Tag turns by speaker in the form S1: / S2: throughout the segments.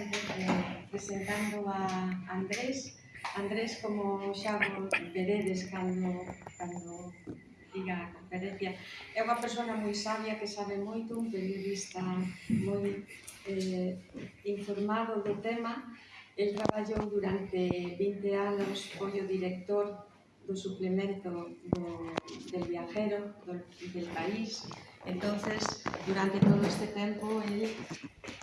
S1: eh, presentando a Andrés. Andrés, como xa veredes cando, cando diga a conferencia, é unha persona moi sabia que sabe moito, un periodista moi eh, informado do tema. El traballou durante 20 anos, foi o director do suplemento do, del viajero, do, del país, Entonces, durante todo este tempo, ele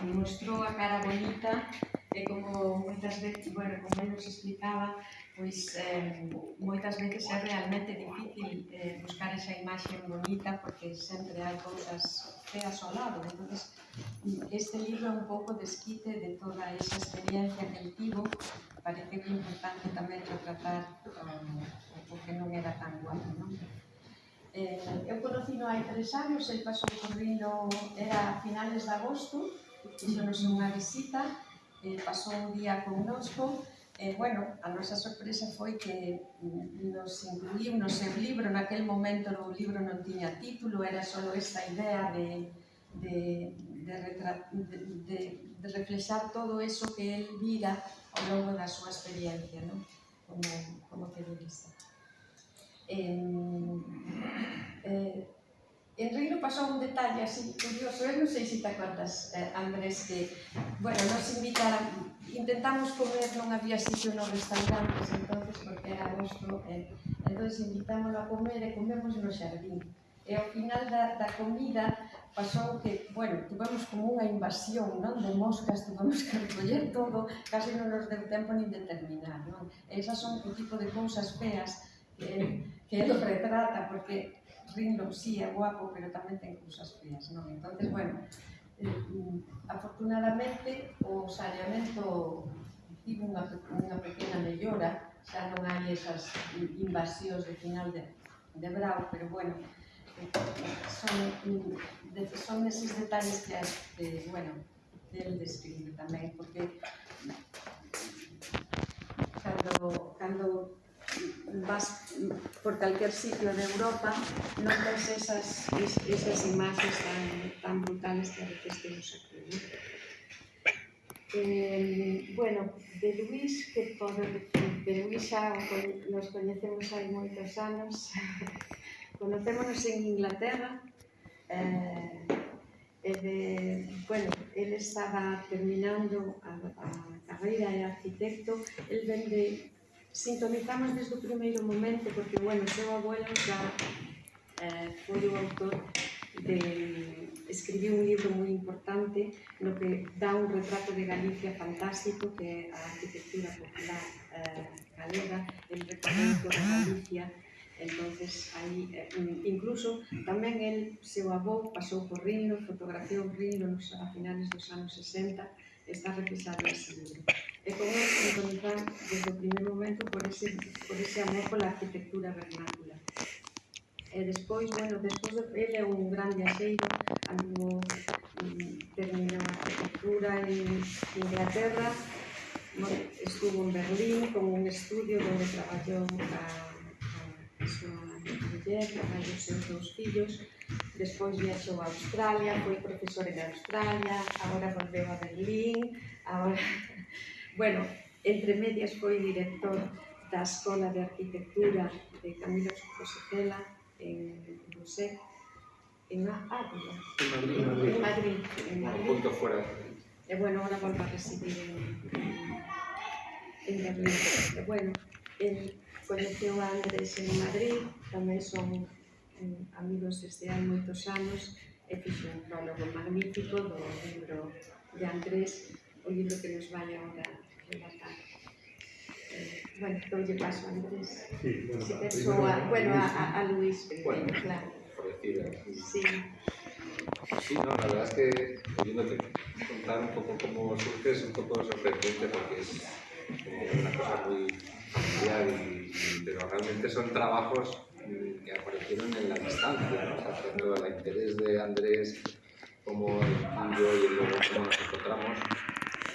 S1: mostrou a cara bonita e como moitas veces, bueno, como ele nos explicaba, pois eh, moitas veces é realmente difícil eh, buscar esa imaxe bonita porque sempre hai cousas feas ao lado. Entonces, este libro é un pouco desquite de toda esa experiencia que ele tivo. Parece que é importante tamén retratar um, o que non era tan guapo, non? Eh, eu conocino hai tres anos, el pasou correndo era a finales de agosto, fixonos unha visita, eh, pasou un día connosco, e, eh, bueno, a nosa sorpresa foi que mm, nos incluíu no seu libro, naquel momento o libro non tiña título, era só esta idea de, de, de, retra, de, de, de reflexar todo eso que el vira ao longo da súa experiencia, ¿no? como, como periodista eh, En Reino pasou un detalle así curioso, eu non sei se te acordas, eh, Andrés, que, bueno, nos invitaran, intentamos comer, non había sitio nos restaurantes, entonces porque era agosto, eh, entonces invitámoslo a comer e comemos no xardín. E ao final da, da comida pasou que, bueno, tuvemos como unha invasión, non, de moscas, tuvemos que recoller todo, casi non nos deu tempo nin de terminar, non? E esas son o tipo de cousas feas, eh, que el retrata, porque Rindo sí é guapo, pero tamén ten cousas feas. non? Entonces, bueno, eh, afortunadamente o saneamento tivo unha, unha pequena mellora, xa non hai esas invasións de final de, de Brau, pero bueno, eh, son, de, son eses detalles que, eh, bueno, del describe tamén, porque cando, cando vas por calquer sitio de Europa non ves esas, esas imaxes tan, tan brutales que a veces temos aquí. ¿no? Eh, bueno, de Luis, que podo decir, de Luis nos coñecemos hai moitos anos, conocémonos en Inglaterra, eh, e de, bueno, ele estaba terminando a, a carreira de arquitecto, el vende sintonizamos desde o primeiro momento porque, bueno, seu abuelo xa eh, foi o autor de escribiu un libro moi importante no que dá un retrato de Galicia fantástico que é a arquitectura popular eh, galega, el retrato de Galicia. Entonces aí eh, incluso tamén el seu avó pasou por Rino, fotografiou Rino nos, a finales dos anos 60 está repisado ese libro e podemos sintonizar desde o primer momento por ese, por ese amor pola arquitectura vernácula. E despois, bueno, despois de, ele é un gran viaxeiro, andou terminou a arquitectura en Inglaterra, bueno, estuvo en Berlín con un estudio onde traballou a, a súa muller, a os seus dous fillos, despois viaxou a Australia, foi profesor en Australia, agora volveu a Berlín, agora Bueno, entre medias foi director da Escola de Arquitectura de Camilo Josefela en José, en Ávila, en Madrid, en Madrid, en Madrid.
S2: Un punto fuera.
S1: E bueno, ahora volvo a residir en, en, Berlín. E bueno, el coñeceu a Andrés en Madrid, tamén son eh, amigos desde hai moitos anos, e fixo un prólogo magnífico do libro de Andrés, o libro que nos vai agora Eh, bueno, doy paso a Andrés.
S2: Sí, bueno,
S1: si
S2: primero,
S1: eso a, bueno, a, a Luis primero,
S2: bueno,
S1: claro.
S2: Por decir, eh,
S1: Sí.
S2: Sí, no, la verdad es que oyéndote contar un poco cómo surge es un poco sorprendente porque es como una cosa muy familiar, y, pero realmente son trabajos mm, que aparecieron en la distancia, ¿no? O sea, tanto el interés de Andrés como el tuyo y luego cómo nos encontramos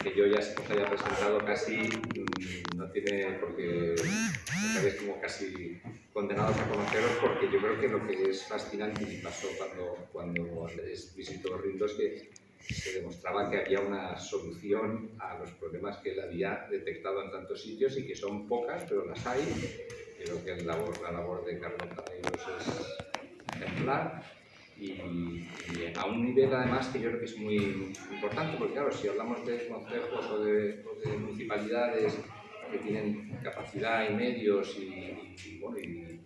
S2: que yo ya os haya presentado casi mm, no tiene porque estáis como casi condenados a conoceros porque yo creo que lo que es fascinante y pasó cuando, cuando Andrés visitó Rindos que se demostraba que había una solución a los problemas que él había detectado en tantos sitios y que son pocas, pero las hay. Creo que la labor, la labor de Carlos Tareiros es ejemplar y, a un nivel además que yo creo que es muy importante, porque claro, si hablamos de consejos o de, municipalidades que tienen capacidad y medios y, bueno, y,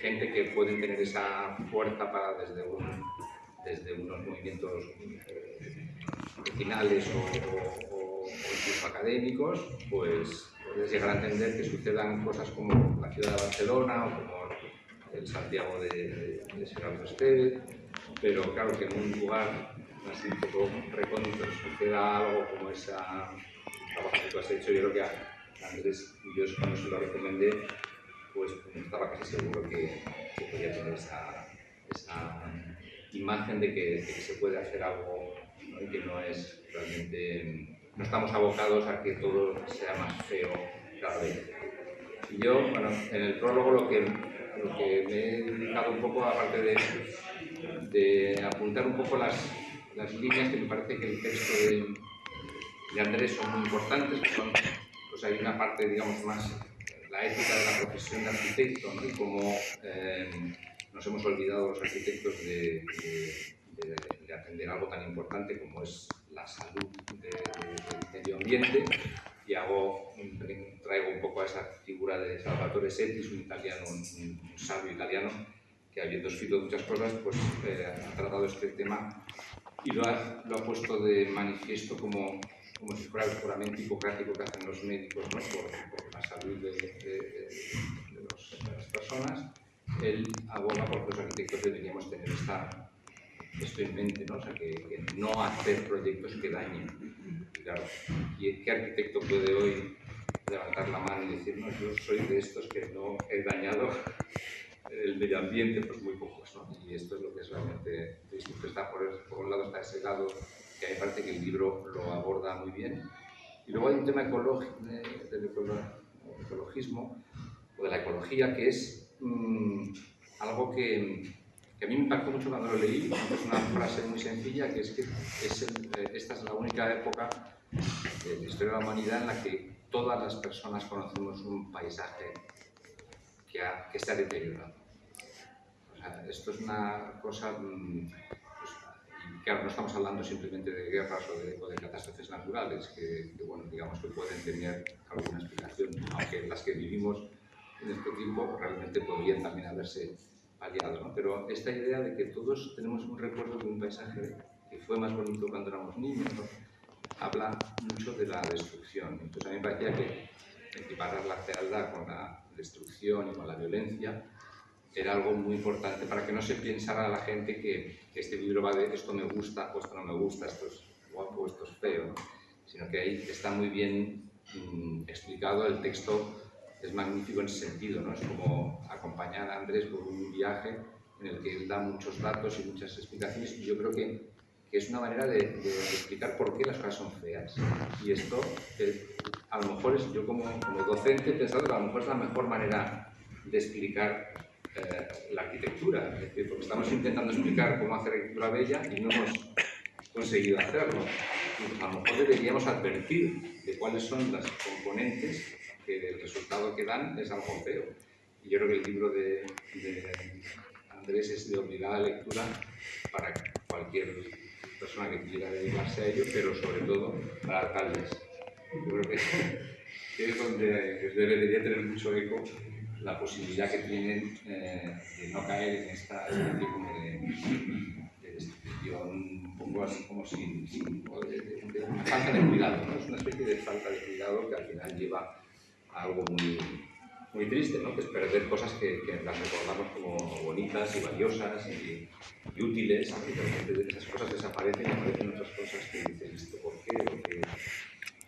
S2: gente que pueden tener esa fuerza para desde, un, desde unos movimientos vecinales o, o, o, incluso académicos, pues puedes llegar a entender que sucedan cosas como la ciudad de Barcelona o como el Santiago de, de, de Serrano Esteve, pero claro que en un lugar así un poco recóndito suceda algo como ese trabajo que tú has hecho, yo creo que a Andrés, yo cuando se lo recomendé, pues estaba casi seguro que, que podía tener esa, esa imagen de que, se puede hacer algo y que no es realmente, no estamos abocados a que todo sea más feo cada vez. Y yo, bueno, en el prólogo lo que, lo que me he dedicado un poco, aparte de, de apuntar un poco las, las líneas que me parece que el texto de, de Andrés son muy importantes, que son, pues hay una parte, digamos, más la ética de la profesión de arquitecto, ¿no? y cómo eh, nos hemos olvidado los arquitectos de, de, de, de, atender algo tan importante como es la salud del medio ambiente, y hago, traigo un poco a esa figura de Salvatore Settis, un italiano, un, un sabio italiano, que habiendo escrito muchas cosas, pues eh, ha tratado este tema y lo ha, lo ha puesto de manifiesto como, como si fuera el juramento hipocrático que hacen los médicos ¿no? por, por, la salud de, de, de, los, de, las personas. Él aboga porque los arquitectos deberíamos tener esta, esto en mente, ¿no? O sea, que, que no hacer proyectos que dañen. Y claro, ¿qué arquitecto puede hoy levantar la mano y decir, no, yo soy de estos que no he dañado el medio ambiente, pues muy pocos, ¿no? Y esto es lo que es realmente. Está por, por, un lado está ese lado que a mí me parece que el libro lo aborda muy bien. Y luego hay un tema ecológico, del ecologismo, o de la ecología, que es mmm, algo que, que, a mí me impactó mucho cuando lo leí. Es una frase muy sencilla, que es que es el, eh, esta es la única época de la historia de la humanidad en la que todas las personas conocemos un paisaje que, ha, que deteriorado esto es una cosa, mm, pues, claro, no estamos hablando simplemente de guerras o de, o de catástrofes naturales, que, que, bueno, digamos que pueden tener alguna explicación, aunque las que vivimos en este tiempo realmente podrían también haberse paliado, ¿no? Pero esta idea de que todos tenemos un recuerdo de un paisaje que fue más bonito cuando éramos niños, ¿no? habla mucho de la destrucción. Entonces a mí me parecía que equiparar la fealdad con la destrucción y con la violencia era algo muy importante para que no se pensara la gente que, que, este libro va de esto me gusta o esto no me gusta, esto es guapo, esto es feo, ¿no? sino que ahí está muy bien mmm, explicado, el texto es magnífico en ese sentido, ¿no? es como acompañar a Andrés por un viaje en el que él da muchos datos y muchas explicaciones y yo creo que, que es una manera de, de, explicar por qué las cosas son feas. Y esto, eh, a lo mejor es, yo como, como docente he pensado que a lo mejor es la mejor manera de explicar eh, la arquitectura, es decir, porque estamos intentando explicar cómo hacer arquitectura bella y no hemos conseguido hacerlo. Y a lo mejor deberíamos advertir de cuáles son las componentes que el resultado que dan es algo feo. Y yo creo que el libro de, de Andrés es de obligada lectura para cualquier persona que quiera dedicarse a ello, pero sobre todo para alcaldes. Yo creo que, es donde debería tener mucho eco la posibilidad que tienen eh, de no caer en esta especie de, de un poco así como sin, sin de, de, falta de cuidado, ¿no? es una especie de falta de cuidado que al final lleva a algo muy, muy triste, ¿no? que es perder cosas que, que las recordamos como bonitas y valiosas y, y útiles, y de repente esas cosas desaparecen y aparecen otras cosas que dicen, ¿esto por qué? Porque...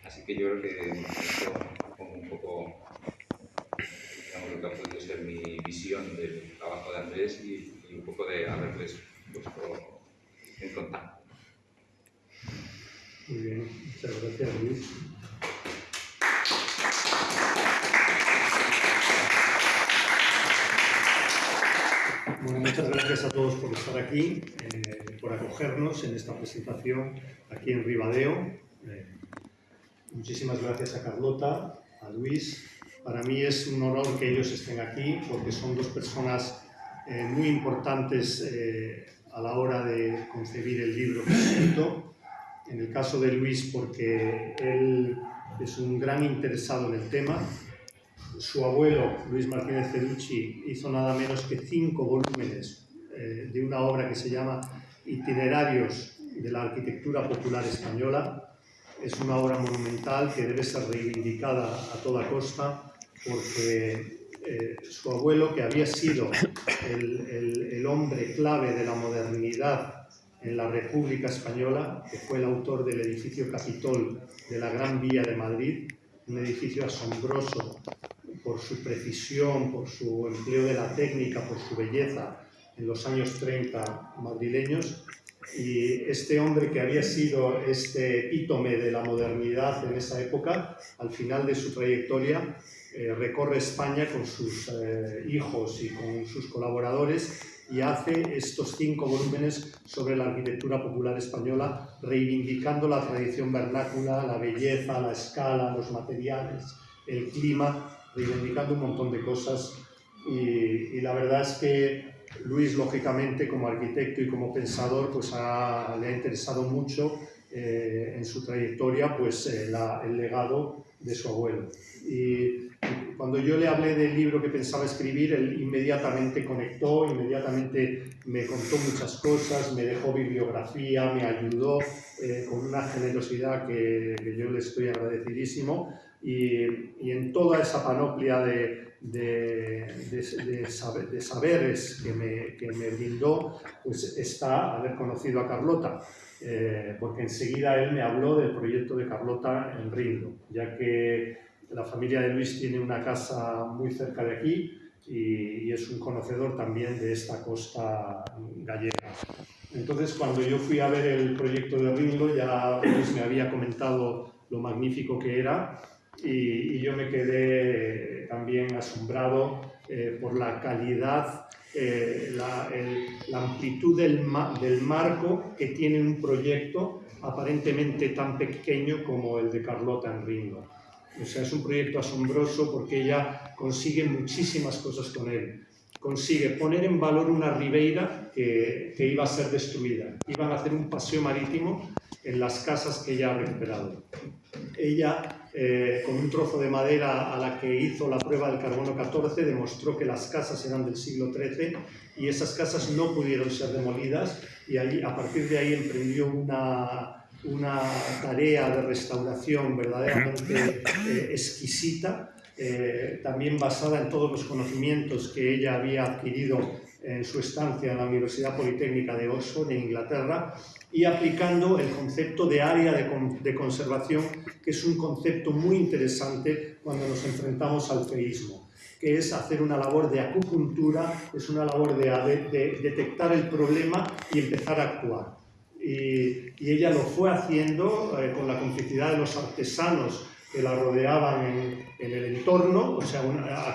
S2: Así que yo creo que esto como un poco lo que ha podido ser mi visión del trabajo de Andrés y, y un poco de haberles puesto en contacto.
S3: Muy bien, muchas gracias Luis. Gracias a todos por estar aquí, eh, por acogernos en esta presentación aquí en Ribadeo. Eh, muchísimas gracias a Carlota, a Luis. Para mí es un honor que ellos estén aquí porque son dos personas eh, muy importantes eh, a la hora de concebir el libro que escrito. En el caso de Luis porque él es un gran interesado en el tema. Su abuelo, Luis Martínez Cerucci, hizo nada menos que cinco volúmenes eh, de una obra que se llama Itinerarios de la Arquitectura Popular Española. Es una obra monumental que debe ser reivindicada a toda costa porque eh, su abuelo, que había sido el, el, el, hombre clave de la modernidad en la República Española, que fue el autor del edificio Capitol de la Gran Vía de Madrid, un edificio asombroso por su precisión, por su empleo de la técnica, por su belleza en los años 30 madrileños. Y este hombre que había sido este epítome de la modernidad en esa época, al final de su trayectoria, eh, recorre España con sus eh, hijos y con sus colaboradores y hace estos cinco volúmenes sobre la arquitectura popular española, reivindicando la tradición vernácula, la belleza, la escala, los materiales, el clima, reivindicando un montón de cosas. Y, y la verdad es que Luis, lógicamente, como arquitecto y como pensador, pues ha, le ha interesado mucho eh, en su trayectoria pues, eh, la, el legado de su abuelo. Y cuando yo le hablé del libro que pensaba escribir, él inmediatamente conectó, inmediatamente me contó muchas cosas, me dejó bibliografía, me ayudó eh, con una generosidad que, que, yo le estoy agradecidísimo. Y, y en toda esa panoplia de, de, de, de, saber, de saberes que me, que me, brindó, pues está haber conocido a Carlota, eh, porque enseguida él me habló del proyecto de Carlota en Rindo, ya que la familia de Luis tiene una casa muy cerca de aquí y, y es un conocedor también de esta costa gallega. Entonces, cuando yo fui a ver el proyecto de Rindo, ya Luis me había comentado lo magnífico que era y, y yo me quedé también asombrado eh, por la calidad, eh, la, el, la, amplitud del, ma del marco que tiene un proyecto aparentemente tan pequeño como el de Carlota en Ringo. O sea, es un proyecto asombroso porque ella consigue muchísimas cosas con él. Consigue poner en valor una ribeira que, que iba a ser destruida. Iban a hacer un paseo marítimo en las casas que ella ha recuperado. Ella, eh, con un trozo de madera a la que hizo la prueba del carbono 14, demostró que las casas eran del siglo XIII y esas casas no pudieron ser demolidas y ahí, a partir de ahí emprendió una, una tarea de restauración verdaderamente eh, exquisita, eh, también basada en todos los conocimientos que ella había adquirido en su estancia en la Universidad Politécnica de Oxford, en Inglaterra, y aplicando el concepto de área de, de, conservación, que es un concepto muy interesante cuando nos enfrentamos al feísmo, que es hacer una labor de acupuntura, es una labor de, de, de detectar el problema y empezar a actuar. Y, y ella lo fue haciendo eh, con la complicidad de los artesanos que la rodeaban en, en el entorno, o sea,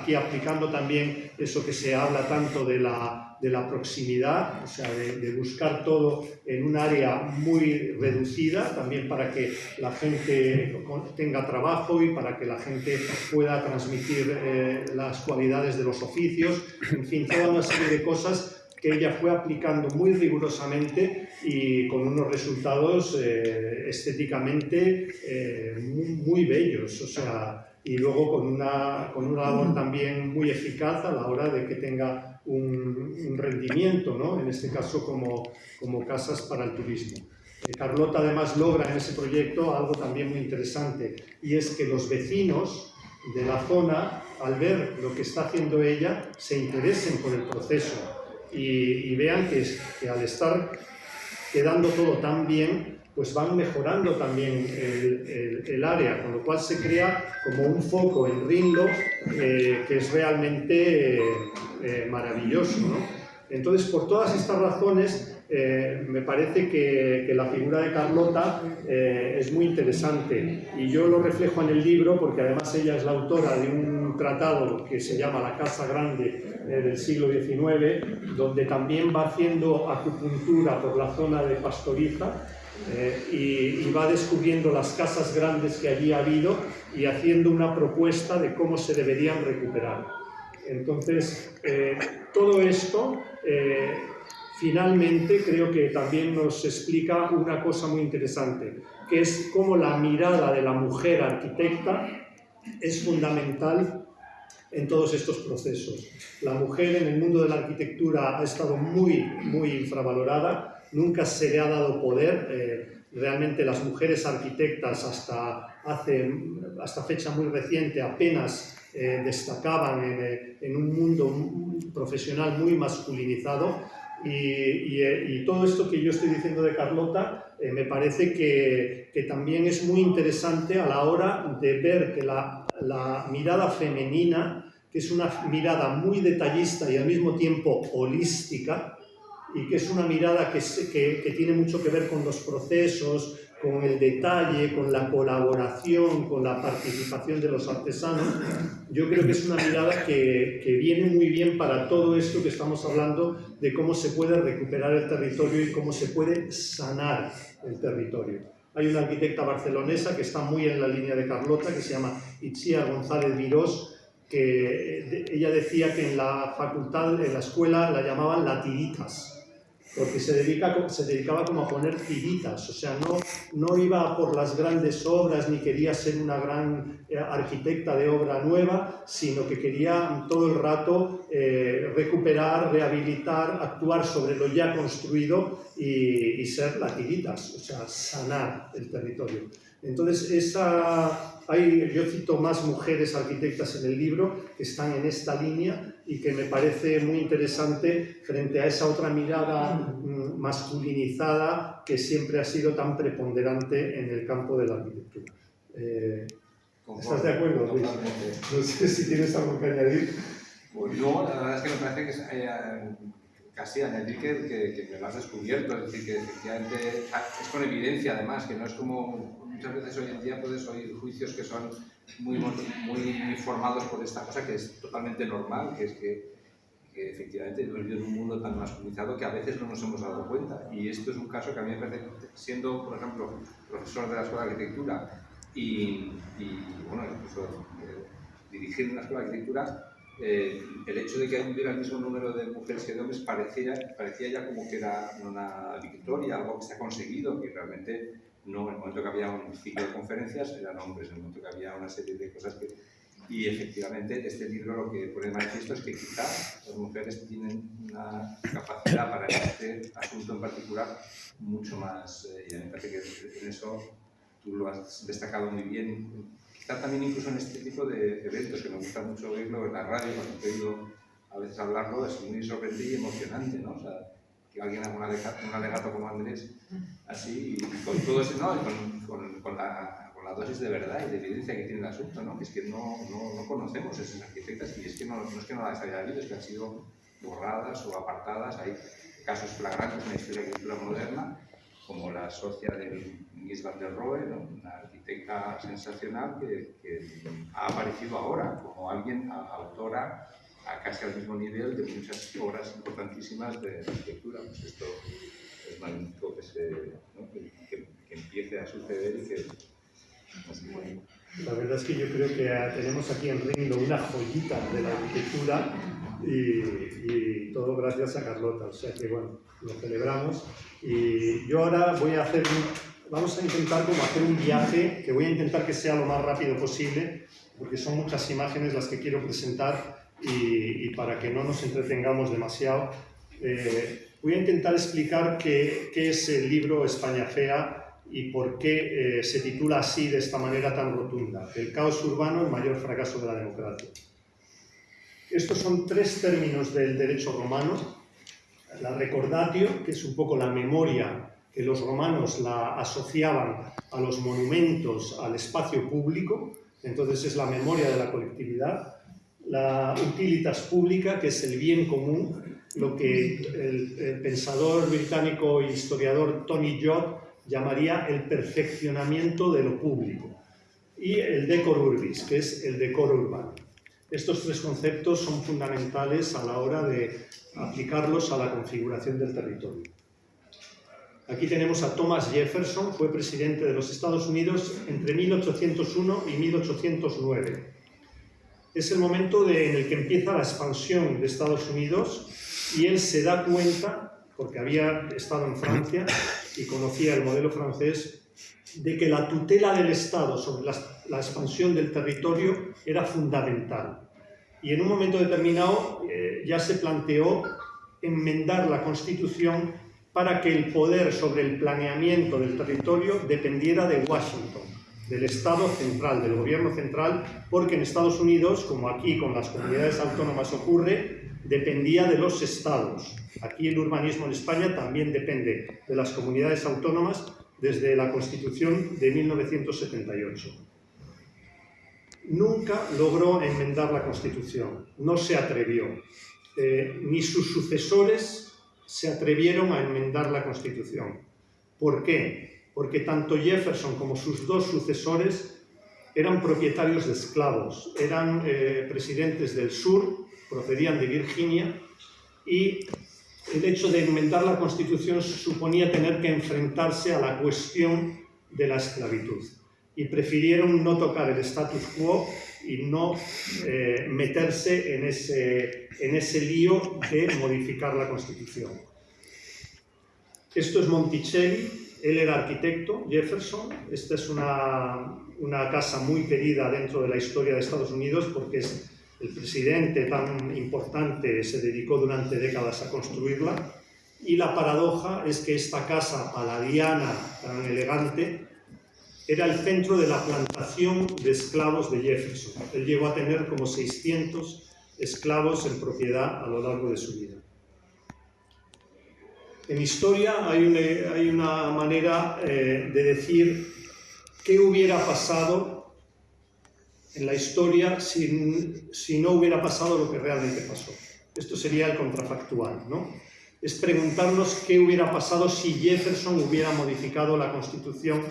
S3: aquí aplicando también eso que se habla tanto de la, de la proximidad, o sea, de, de, buscar todo en un área muy reducida, también para que la gente tenga trabajo y para que la gente pueda transmitir eh, las cualidades de los oficios, en fin, toda una serie de cosas que ella fue aplicando muy rigurosamente y con unos resultados eh, estéticamente eh, muy, muy, bellos, o sea, y luego con una, con una labor también muy eficaz a la hora de que tenga un, un rendimiento, ¿no? en este caso como, como casas para el turismo. Eh, Carlota además logra en ese proyecto algo también muy interesante y es que los vecinos de la zona, al ver lo que está haciendo ella, se interesen por el proceso y, y vean que, que, al estar quedando todo tan bien, pues van mejorando también el, el, el área, con lo cual se crea como un foco en Rinlo eh, que es realmente eh, eh, maravilloso. ¿no? Entonces, por todas estas razones, eh, me parece que, que, la figura de Carlota eh, es muy interesante y yo lo reflejo en el libro porque además ella es la autora de un tratado que se llama La Casa Grande del siglo XIX, donde también va haciendo acupuntura por la zona de Pastoriza eh, y, y va descubriendo las casas grandes que allí ha habido y haciendo una propuesta de cómo se deberían recuperar. Entonces, eh, todo esto eh, finalmente creo que también nos explica una cosa muy interesante, que es cómo la mirada de la mujer arquitecta es fundamental en todos estos procesos. La mujer en el mundo de la arquitectura ha estado muy, muy infravalorada, nunca se le ha dado poder. Eh, realmente las mujeres arquitectas hasta, hace, hasta fecha muy reciente apenas eh, destacaban en, eh, en, un mundo profesional muy masculinizado y, y, eh, y, todo esto que yo estoy diciendo de Carlota eh, me parece que, que, también es muy interesante a la hora de ver que la, la mirada femenina, que es una mirada muy detallista y al mismo tiempo holística, y que es una mirada que, que, tiene mucho que ver con los procesos, con el detalle, con la colaboración, con la participación de los artesanos, yo creo que es una mirada que, que, viene muy bien para todo esto que estamos hablando de cómo se puede recuperar el territorio y cómo se puede sanar el territorio. Hay una arquitecta barcelonesa que está muy en la línea de Carlota, que se llama Itzia González Virós, que ella decía que en la facultad, en la escuela, la llamaban la tiritas, porque se, dedica, se dedicaba como a poner tiritas, o sea, no, no iba por las grandes obras ni quería ser una gran eh, arquitecta de obra nueva, sino que quería todo el rato eh, recuperar, rehabilitar, actuar sobre lo ya construido y, ser la tiritas, o sea, sanar el territorio. Entonces, esa, hay, yo cito más mujeres arquitectas en el libro que están en esta línea y que me parece muy interesante frente a esa otra mirada mm, masculinizada que siempre ha sido tan preponderante en el campo de la arquitectura. Eh, ¿Estás de acuerdo, Luis? No sé si tienes algo que añadir.
S2: Pues no, la verdad es que me parece que es, eh, casi añadir que, que, que, me lo has descubierto, es decir, que efectivamente es con evidencia además, que no es como muchas veces hoy en día puedes oír juicios que son muy, muy formados por esta cosa que es totalmente normal, que es que, que efectivamente hemos vivido en un mundo tan masculinizado que a veces no nos hemos dado cuenta. Y esto es un caso que a mí me parece, siendo, por ejemplo, profesor de la Escuela de Arquitectura y, y bueno, incluso eh, dirigir una Escuela de Arquitectura, eh, el hecho de que hubiera el mismo número de mujeres que de hombres parecía, parecía ya como que era una victoria, algo que se ha conseguido, que realmente no, en el momento que había un ciclo de conferencias eran hombres, en el momento que había una serie de cosas que... Y efectivamente este libro lo que pone de manifiesto es que quizá las mujeres tienen una capacidad para este asunto en particular mucho más, eh, y me parece que en eso tú lo has destacado muy bien, quizá también incluso en este tipo de eventos, que me gusta mucho oírlo en la radio, cuando he oído a veces hablarlo, es muy sorprendente y emocionante, ¿no? O sea, que alguien haga un alegato como Andrés, así, con todo eso, ¿no? con, con, la, con, la, dosis de verdad y de evidencia que tiene el asunto, ¿no? que es que no, no, no conocemos esas arquitectas y es que no, no es que no las haya habido, es que han sido borradas o apartadas, hay casos flagrantes en la historia de la cultura moderna, como la socia de Mies van der una arquitecta sensacional que, que, ha aparecido ahora como alguien, autora a casi al mismo nivel de muchas obras importantísimas de arquitectura. Pues esto que, empiece a suceder.
S3: La verdad es que yo creo que tenemos aquí en Rindo una joyita de la arquitectura y, todo gracias a Carlota. O sea que bueno, lo celebramos. Y yo ahora voy a hacer vamos a intentar como hacer un viaje que voy a intentar que sea lo más rápido posible porque son muchas imágenes las que quiero presentar y, y para que no nos entretengamos demasiado, eh, voy a intentar explicar qué, qué, es el libro España Fea y por qué eh, se titula así de esta manera tan rotunda, El caos urbano, el mayor fracaso de la democracia. Estos son tres términos del derecho romano. La recordatio, que es un poco la memoria que los romanos la asociaban a los monumentos, al espacio público, entonces es la memoria de la colectividad la utilitas pública, que es el bien común, lo que el, pensador británico e historiador Tony Judd llamaría el perfeccionamiento de lo público, y el decor urbis, que es el decoro urbano. Estos tres conceptos son fundamentales a la hora de aplicarlos a la configuración del territorio. Aquí tenemos a Thomas Jefferson, fue presidente de los Estados Unidos entre 1801 y 1809. Es el momento en el que empieza la expansión de Estados Unidos y él se da cuenta, porque había estado en Francia y conocía el modelo francés, de que la tutela del Estado sobre la, expansión del territorio era fundamental. Y en un momento determinado eh, ya se planteó enmendar la Constitución para que el poder sobre el planeamiento del territorio dependiera de Washington, del Estado central, del gobierno central, porque en Estados Unidos, como aquí con las comunidades autónomas ocurre, dependía de los estados. Aquí el urbanismo en España también depende de las comunidades autónomas desde la Constitución de 1978. Nunca logró enmendar la Constitución, no se atrevió. Eh, ni sus sucesores se atrevieron a enmendar la Constitución. ¿Por qué? Porque tanto Jefferson como sus dos sucesores eran propietarios de esclavos, eran eh, presidentes del sur, procedían de Virginia, y el hecho de enmendar la Constitución suponía tener que enfrentarse a la cuestión de la esclavitud. Y prefirieron no tocar el status quo y no eh, meterse en ese, en ese lío de modificar la Constitución. Esto es Monticelli, él era arquitecto, Jefferson. Esta es una, una casa muy querida dentro de la historia de Estados Unidos porque es el presidente tan importante se dedicó durante décadas a construirla y la paradoja es que esta casa paladiana tan elegante era el centro de la plantación de esclavos de Jefferson. Él llegó a tener como 600 esclavos en propiedad a lo largo de su vida. En historia hay una, hay una manera eh, de decir qué hubiera pasado en la historia si, si, no hubiera pasado lo que realmente pasó. Esto sería el contrafactual, ¿no? Es preguntarnos qué hubiera pasado si Jefferson hubiera modificado la Constitución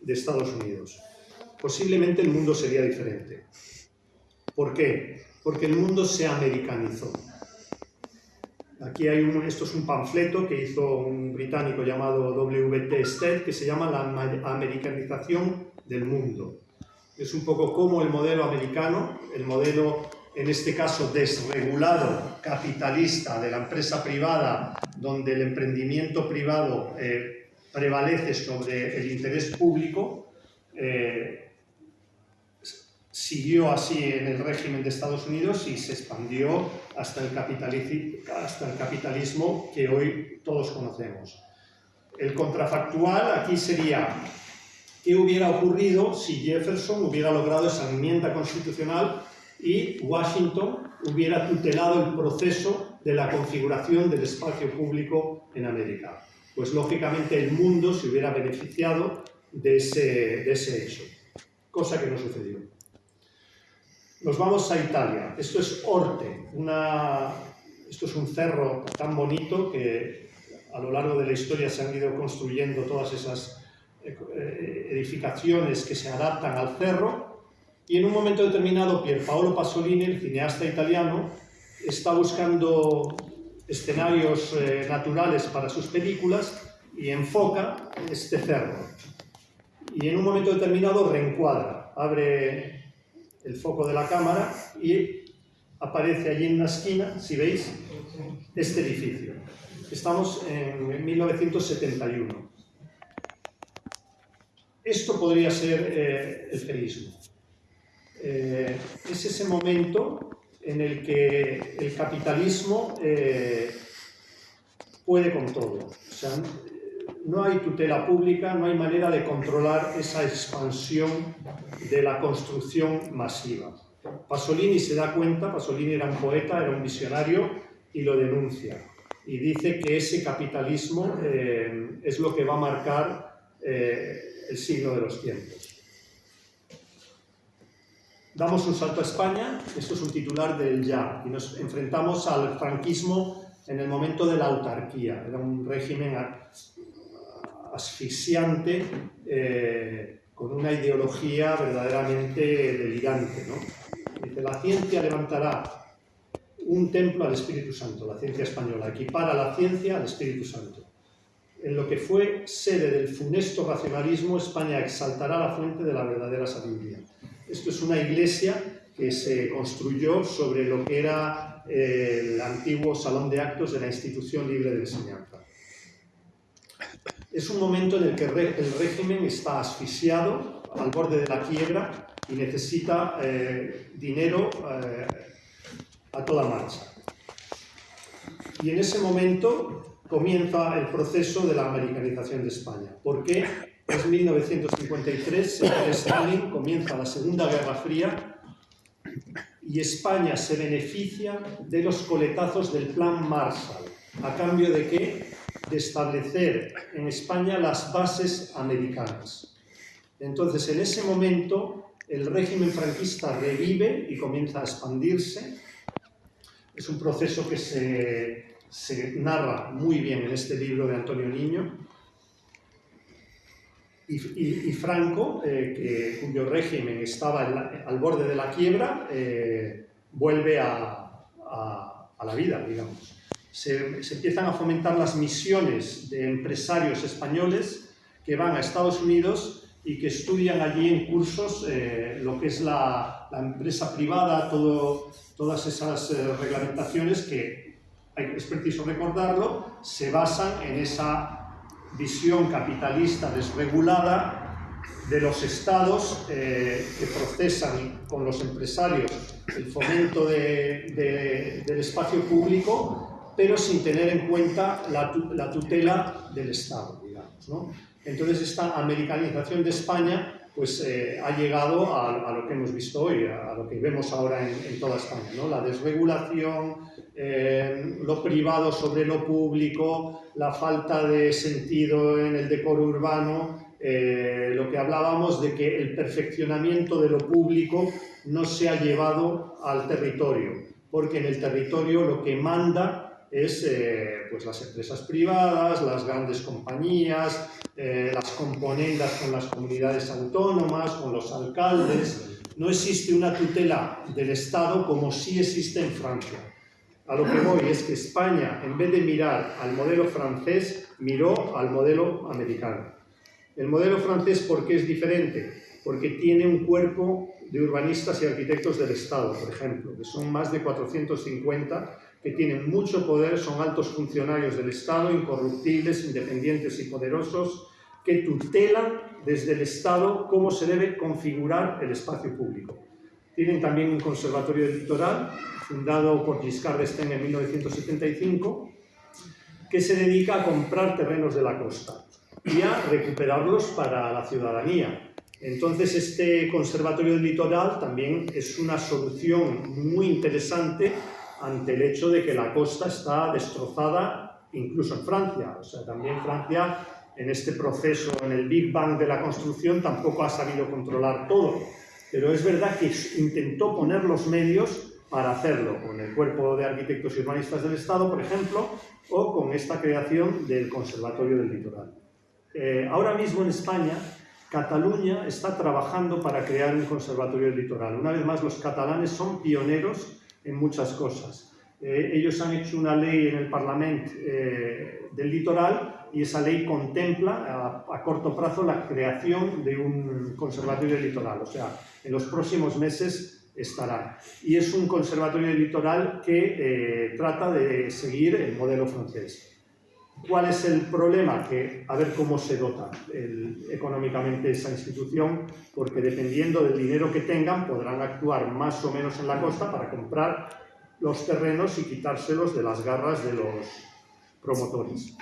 S3: de Estados Unidos. Posiblemente el mundo sería diferente. ¿Por qué? Porque el mundo se americanizó. Aquí hay un, esto es un panfleto que hizo un británico llamado W.T. Stead que se llama La americanización del mundo. Es un poco como el modelo americano, el modelo en este caso desregulado, capitalista de la empresa privada, donde el emprendimiento privado eh, prevalece sobre el interés público, eh, siguió así en el régimen de Estados Unidos y se expandió hasta el, capitalismo que hoy todos conocemos. El contrafactual aquí sería qué hubiera ocurrido si Jefferson hubiera logrado esa enmienda constitucional y Washington hubiera tutelado el proceso de la configuración del espacio público en América. Pues lógicamente el mundo se hubiera beneficiado de ese, de ese hecho, cosa que no sucedió. Nos vamos a Italia. Esto es Orte, una, esto es un cerro tan bonito que a lo largo de la historia se han ido construyendo todas esas edificaciones que se adaptan al cerro y en un momento determinado Pierpaolo Pasolini, el cineasta italiano, está buscando escenarios eh, naturales para sus películas y enfoca este cerro. Y en un momento determinado reencuadra, abre el foco de la cámara y aparece allí en una esquina, si veis, este edificio. Estamos en 1971. Esto podría ser eh, el ferismo. Eh, es ese momento en el que el capitalismo eh, puede con todo. O sea, no hay tutela pública, no hay manera de controlar esa expansión de la construcción masiva. Pasolini se da cuenta, Pasolini era un poeta, era un visionario y lo denuncia. Y dice que ese capitalismo eh, es lo que va a marcar eh, el signo de los tiempos. Damos un salto a España, esto es un titular del Ya, y nos enfrentamos al franquismo en el momento de la autarquía. Era un régimen asfixiante, eh, con una ideología verdaderamente delirante. ¿no? La ciencia levantará un templo al Espíritu Santo, la ciencia española, equipara la ciencia al Espíritu Santo. En lo que fue sede del funesto racionalismo, España exaltará la fuente de la verdadera sabiduría. Esto es una iglesia que se construyó sobre lo que era eh, el antiguo salón de actos de la institución libre de enseñanza. Es un momento en el que el régimen está asfixiado, al borde de la quiebra y necesita eh, dinero eh, a toda marcha. Y en ese momento comienza el proceso de la americanización de España. ¿Por qué? Es 1953, Stalin comienza la Segunda Guerra Fría y España se beneficia de los coletazos del Plan Marshall. ¿A cambio de qué? De establecer en España las bases americanas. Entonces, en ese momento, el régimen franquista revive y comienza a expandirse. Es un proceso que se, narra muy bien en este libro de Antonio Niño. Y, Franco, eh, cuyo régimen estaba al borde de la quiebra, eh, vuelve a, la vida, digamos. Se, empiezan a fomentar las misiones de empresarios españoles que van a Estados Unidos y que estudian allí en cursos eh, lo que es la, empresa privada, todo, todas esas eh, reglamentaciones que, es preciso recordarlo, se basan en esa visión capitalista desregulada de los estados eh, que procesan con los empresarios el fomento de, del espacio público, pero sin tener en cuenta la, la tutela del Estado, digamos. Entonces esta americanización de España pues, eh, ha llegado a, lo que hemos visto hoy, a, lo que vemos ahora en, toda España. La desregulación, eh, lo privado sobre lo público, la falta de sentido en el decoro urbano, eh, lo que hablábamos de que el perfeccionamiento de lo público no se ha llevado al territorio, porque en el territorio lo que manda es eh, pues las empresas privadas, las grandes compañías, eh, las componendas con las comunidades autónomas, con los alcaldes. No existe una tutela del Estado como sí existe en Francia. A lo que voy es que España, en vez de mirar al modelo francés, miró al modelo americano. El modelo francés, ¿por qué es diferente? Porque tiene un cuerpo de urbanistas y arquitectos del Estado, por ejemplo, que son más de 450 que tienen mucho poder, son altos funcionarios del Estado, incorruptibles, independientes y poderosos, que tutelan desde el Estado cómo se debe configurar el espacio público. Tienen también un conservatorio litoral, fundado por Giscard d'Estaing en 1975, que se dedica a comprar terrenos de la costa y a recuperarlos para la ciudadanía. Entonces, este conservatorio del litoral también es una solución muy interesante ante el hecho de que la costa está destrozada incluso en Francia. O sea, también Francia en este proceso, en el Big Bang de la construcción, tampoco ha sabido controlar todo. Pero es verdad que intentó poner los medios para hacerlo, con el Cuerpo de Arquitectos y Urbanistas del Estado, por ejemplo, o con esta creación del Conservatorio del Litoral. Eh, ahora mismo en España, Cataluña está trabajando para crear un conservatorio del litoral. Una vez más, los catalanes son pioneros en muchas cosas. Eh, ellos han hecho una ley en el Parlamento eh, del litoral y esa ley contempla a, corto plazo la creación de un conservatorio del litoral. O sea, en los próximos meses estará. Y es un conservatorio del litoral que eh, trata de seguir el modelo francés. ¿Cuál es el problema? Que a ver cómo se dota económicamente esa institución, porque dependiendo del dinero que tengan podrán actuar más o menos en la costa para comprar los terrenos y quitárselos de las garras de los promotores.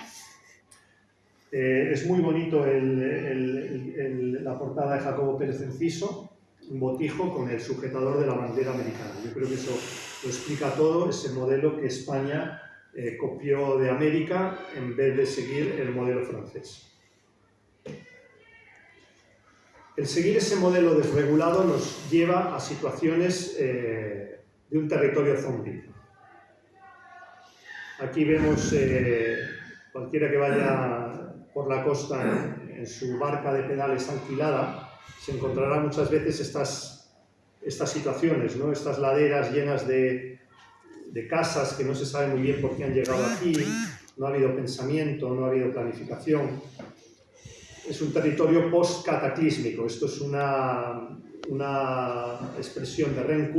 S3: Eh, es muy bonito la portada de Jacobo Pérez Enciso, un botijo con el sujetador de la bandera americana. Yo creo que eso lo explica todo, ese modelo que España eh, copió de América en vez de seguir el modelo francés. El seguir ese modelo desregulado nos lleva a situaciones eh, de un territorio zombie. Aquí vemos eh, cualquiera que vaya por la costa en, su barca de pedales alquilada, se encontrará muchas veces estas, estas situaciones, ¿no? estas laderas llenas de, de casas que no se sabe muy bien por qué han llegado aquí, no ha habido pensamiento, no ha habido planificación. Es un territorio post-cataclísmico. Esto es una, una expresión de Ren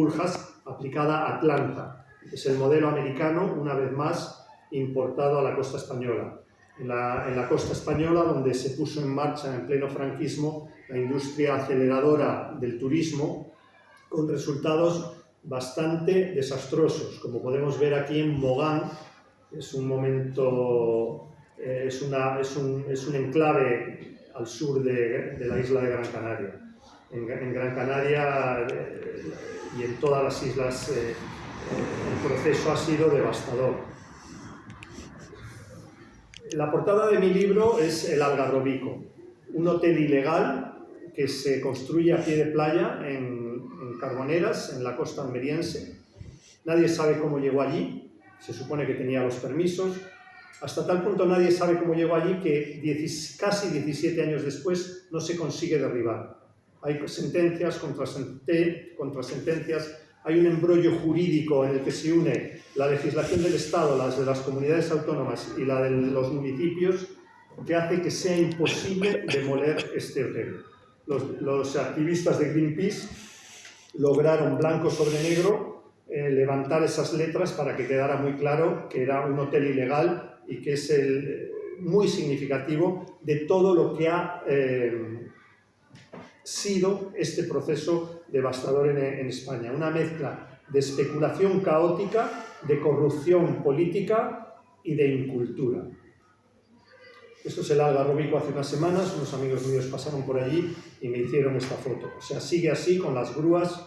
S3: aplicada a Atlanta. Es el modelo americano, una vez más, importado a la costa española. En la, en la, costa española, donde se puso en marcha en pleno franquismo la industria aceleradora del turismo, con resultados bastante desastrosos, como podemos ver aquí en Mogán, es un momento, eh, es, una, es, un, es, un, enclave al sur de, la isla de Gran Canaria. En, en Gran Canaria eh, y en todas las islas eh, el proceso ha sido devastador. La portada de mi libro es El Algarrobico, un hotel ilegal que se construye a pie de playa en Carboneras, en la costa almeriense. Nadie sabe cómo llegó allí, se supone que tenía los permisos. Hasta tal punto nadie sabe cómo llegó allí que casi 17 años después no se consigue derribar. Hay sentencias contra sentencias, hay un embrollo jurídico en el que se une la legislación del Estado, las de las comunidades autónomas y la de los municipios, que hace que sea imposible demoler este hotel. Los, los activistas de Greenpeace lograron blanco sobre negro eh, levantar esas letras para que quedara muy claro que era un hotel ilegal y que es el, muy significativo de todo lo que ha eh, sido este proceso devastador en España. Una mezcla de especulación caótica, de corrupción política y de incultura. Esto es el Algarrobico hace unas semanas, unos amigos míos pasaron por allí y me hicieron esta foto. O sea, sigue así con las grúas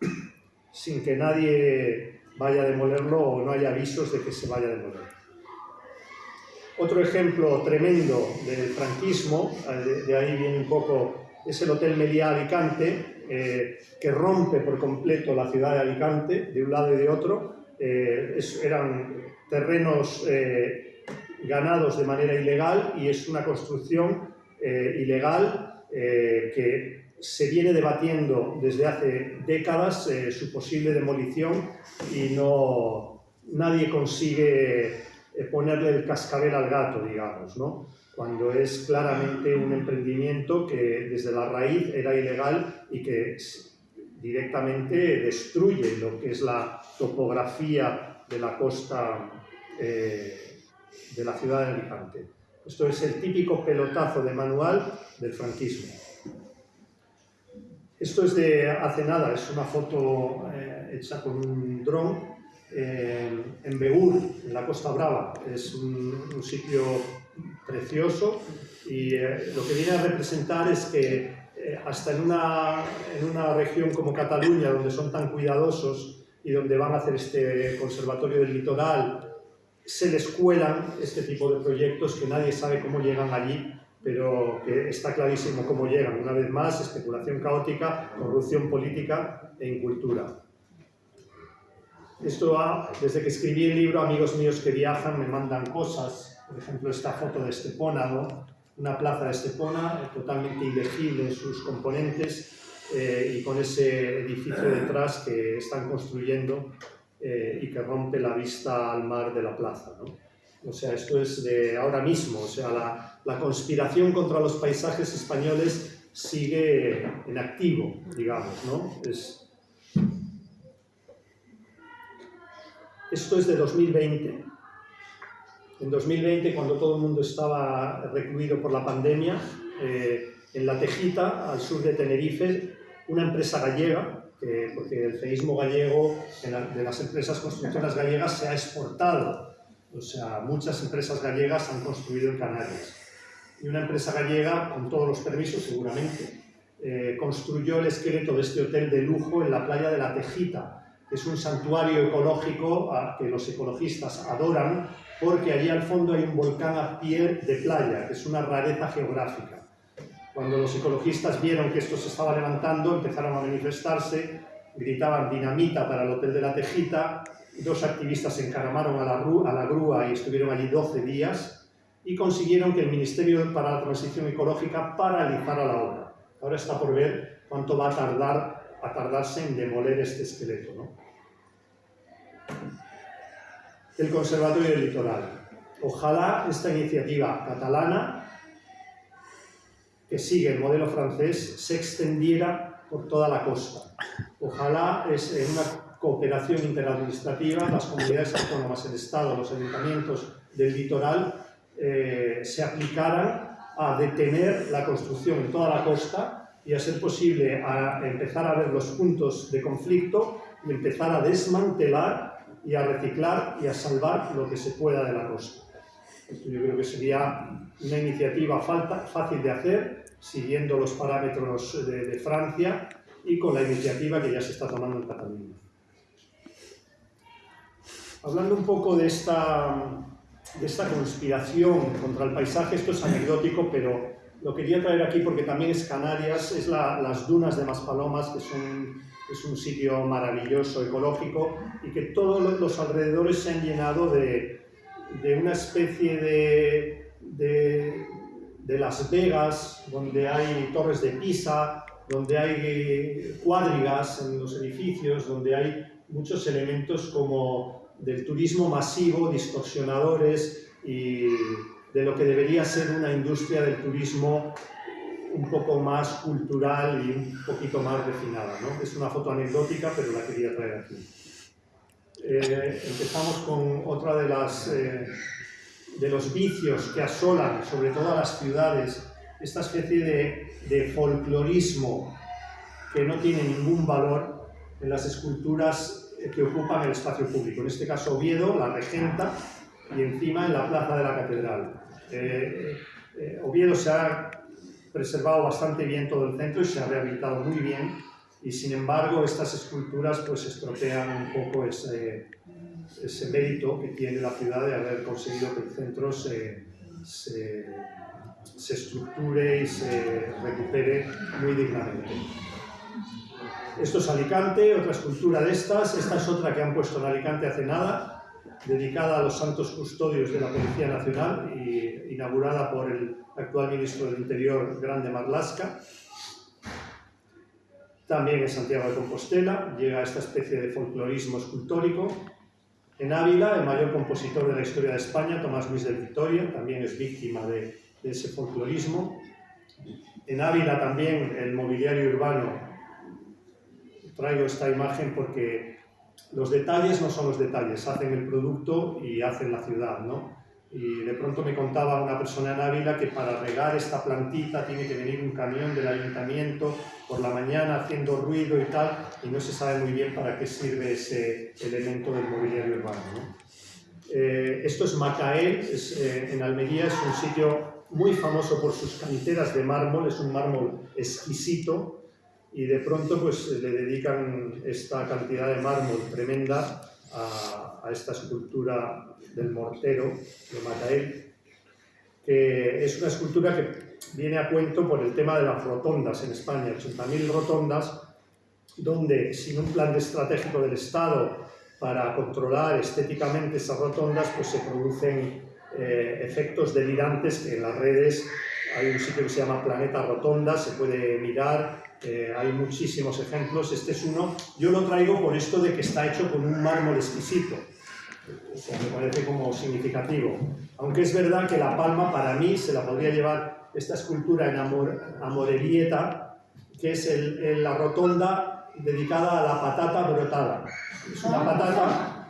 S3: sin que nadie vaya a demolerlo o no haya avisos de que se vaya a demoler. Otro ejemplo tremendo del franquismo, de, de ahí viene un poco, es el Hotel Meliá Alicante, eh, que rompe por completo la ciudad de Alicante, de un lado y de otro. Eh, es, eran terrenos eh, ganados de manera ilegal y es una construcción eh, ilegal eh, que se viene debatiendo desde hace décadas eh, su posible demolición y no, nadie consigue ponerle el cascabel al gato, digamos, ¿no? cuando es claramente un emprendimiento que desde la raíz era ilegal y que directamente destruye lo que es la topografía de la costa eh, de la ciudad de Alicante. Esto es el típico pelotazo de manual del franquismo. Esto es de hace nada, es una foto eh, hecha con un dron eh, en Begur, en la Costa Brava. Es un, sitio precioso y eh, lo que viene a representar es que hasta en una, en una región como Cataluña, donde son tan cuidadosos y donde van a hacer este conservatorio del litoral, se les cuelan este tipo de proyectos que nadie sabe cómo llegan allí, pero que está clarísimo cómo llegan. Una vez más, especulación caótica, corrupción política e incultura. Esto ha, desde que escribí el libro, amigos míos que viajan me mandan cosas, por ejemplo esta foto de Estepona, ¿no? una plaza de Estepona eh, totalmente ilegible en sus componentes eh, y con ese edificio detrás que están construyendo eh, y que rompe la vista al mar de la plaza. ¿no? O sea, esto es de ahora mismo, o sea, la, la, conspiración contra los paisajes españoles sigue en activo, digamos, ¿no? Es... Esto es de 2020. En 2020, cuando todo el mundo estaba recluido por la pandemia, eh, en La Tejita, al sur de Tenerife, una empresa gallega que, porque el feísmo gallego la, de las empresas constructoras gallegas se ha exportado. O sea, muchas empresas gallegas han construido en Canarias. Y una empresa gallega, con todos los permisos seguramente, eh, construyó el esqueleto de este hotel de lujo en la playa de La Tejita, que es un santuario ecológico a, que los ecologistas adoran, porque allí al fondo hay un volcán a pie de playa, que es una rareza geográfica. Cuando los ecologistas vieron que esto se estaba levantando, empezaron a manifestarse, gritaban dinamita para el Hotel de la Tejita, dos activistas se encaramaron a la, a la grúa y estuvieron allí 12 días y consiguieron que el Ministerio para la Transición Ecológica paralizara la obra. Ahora está por ver cuánto va a tardar a tardarse en demoler este esqueleto. ¿no? El Conservatorio del Litoral. Ojalá esta iniciativa catalana, que sigue el modelo francés, se extendiera por toda la costa. Ojalá es en una cooperación interadministrativa, las comunidades autónomas, el Estado, los ayuntamientos del litoral eh, se aplicaran a detener la construcción en toda la costa y a ser posible a empezar a ver los puntos de conflicto y empezar a desmantelar y a reciclar y a salvar lo que se pueda de la costa. Esto yo creo que sería una iniciativa falta, fácil de hacer, siguiendo los parámetros de, Francia y con la iniciativa que ya se está tomando en Cataluña. Hablando un poco de esta, de esta conspiración contra el paisaje, esto es anecdótico, pero lo quería traer aquí porque también es Canarias, es la, las dunas de Maspalomas, que son, es un sitio maravilloso, ecológico, y que todos los alrededores se han llenado de, de una especie de, de, Las Vegas, donde hay torres de Pisa, donde hay cuadrigas en los edificios, donde hay muchos elementos como del turismo masivo, distorsionadores y de lo que debería ser una industria del turismo un poco más cultural y un poquito más refinada. ¿no? Es una foto anecdótica, pero la quería traer aquí. Eh, empezamos con otra de, las, eh, de los vicios que asolan sobre todo a las ciudades, esta especie de, de folclorismo que no tiene ningún valor en las esculturas que ocupan el espacio público. En este caso Oviedo, la regenta, y encima en la plaza de la catedral. Eh, eh, Oviedo se ha preservado bastante bien todo el centro y se ha rehabilitado muy bien y sin embargo estas esculturas pues estropean un poco ese, ese mérito que tiene la ciudad de haber conseguido que el centro se, se, se estructure y se recupere muy dignamente. Esto es Alicante, otra escultura de estas. Esta es otra que han puesto en Alicante hace nada, dedicada a los santos custodios de la Policía Nacional y inaugurada por el actual ministro del Interior, Grande Marlasca. También en Santiago de Compostela llega esta especie de folclorismo escultórico. En Ávila, el mayor compositor de la historia de España, Tomás Luis de Vitoria, también es víctima de, de ese folclorismo. En Ávila también el mobiliario urbano traigo esta imagen porque los detalles no son los detalles, hacen el producto y hacen la ciudad, ¿no? Y de pronto me contaba una persona en Ávila que para regar esta plantita tiene que venir un camión del ayuntamiento por la mañana haciendo ruido y tal, y no se sabe muy bien para qué sirve ese elemento del mobiliario urbano. ¿no? Eh, esto es Macael, es, eh, en Almería, es un sitio muy famoso por sus canteras de mármol, es un mármol exquisito, y de pronto pues le dedican esta cantidad de mármol tremenda a, esta escultura del mortero de Matael, que es una escultura que viene a cuento por el tema de las rotondas en España, 80.000 rotondas, donde sin un plan estratégico del Estado para controlar estéticamente esas rotondas, pues se producen eh, efectos delirantes en las redes hay un sitio que se llama Planeta Rotonda, se puede mirar, eh, hay muchísimos ejemplos, este es uno, yo lo traigo por esto de que está hecho con un mármol exquisito, me parece como significativo, aunque es verdad que La Palma para mí se la podría llevar esta escultura en Amor, Amorerieta, que es la rotonda dedicada a la patata brotada, es una patata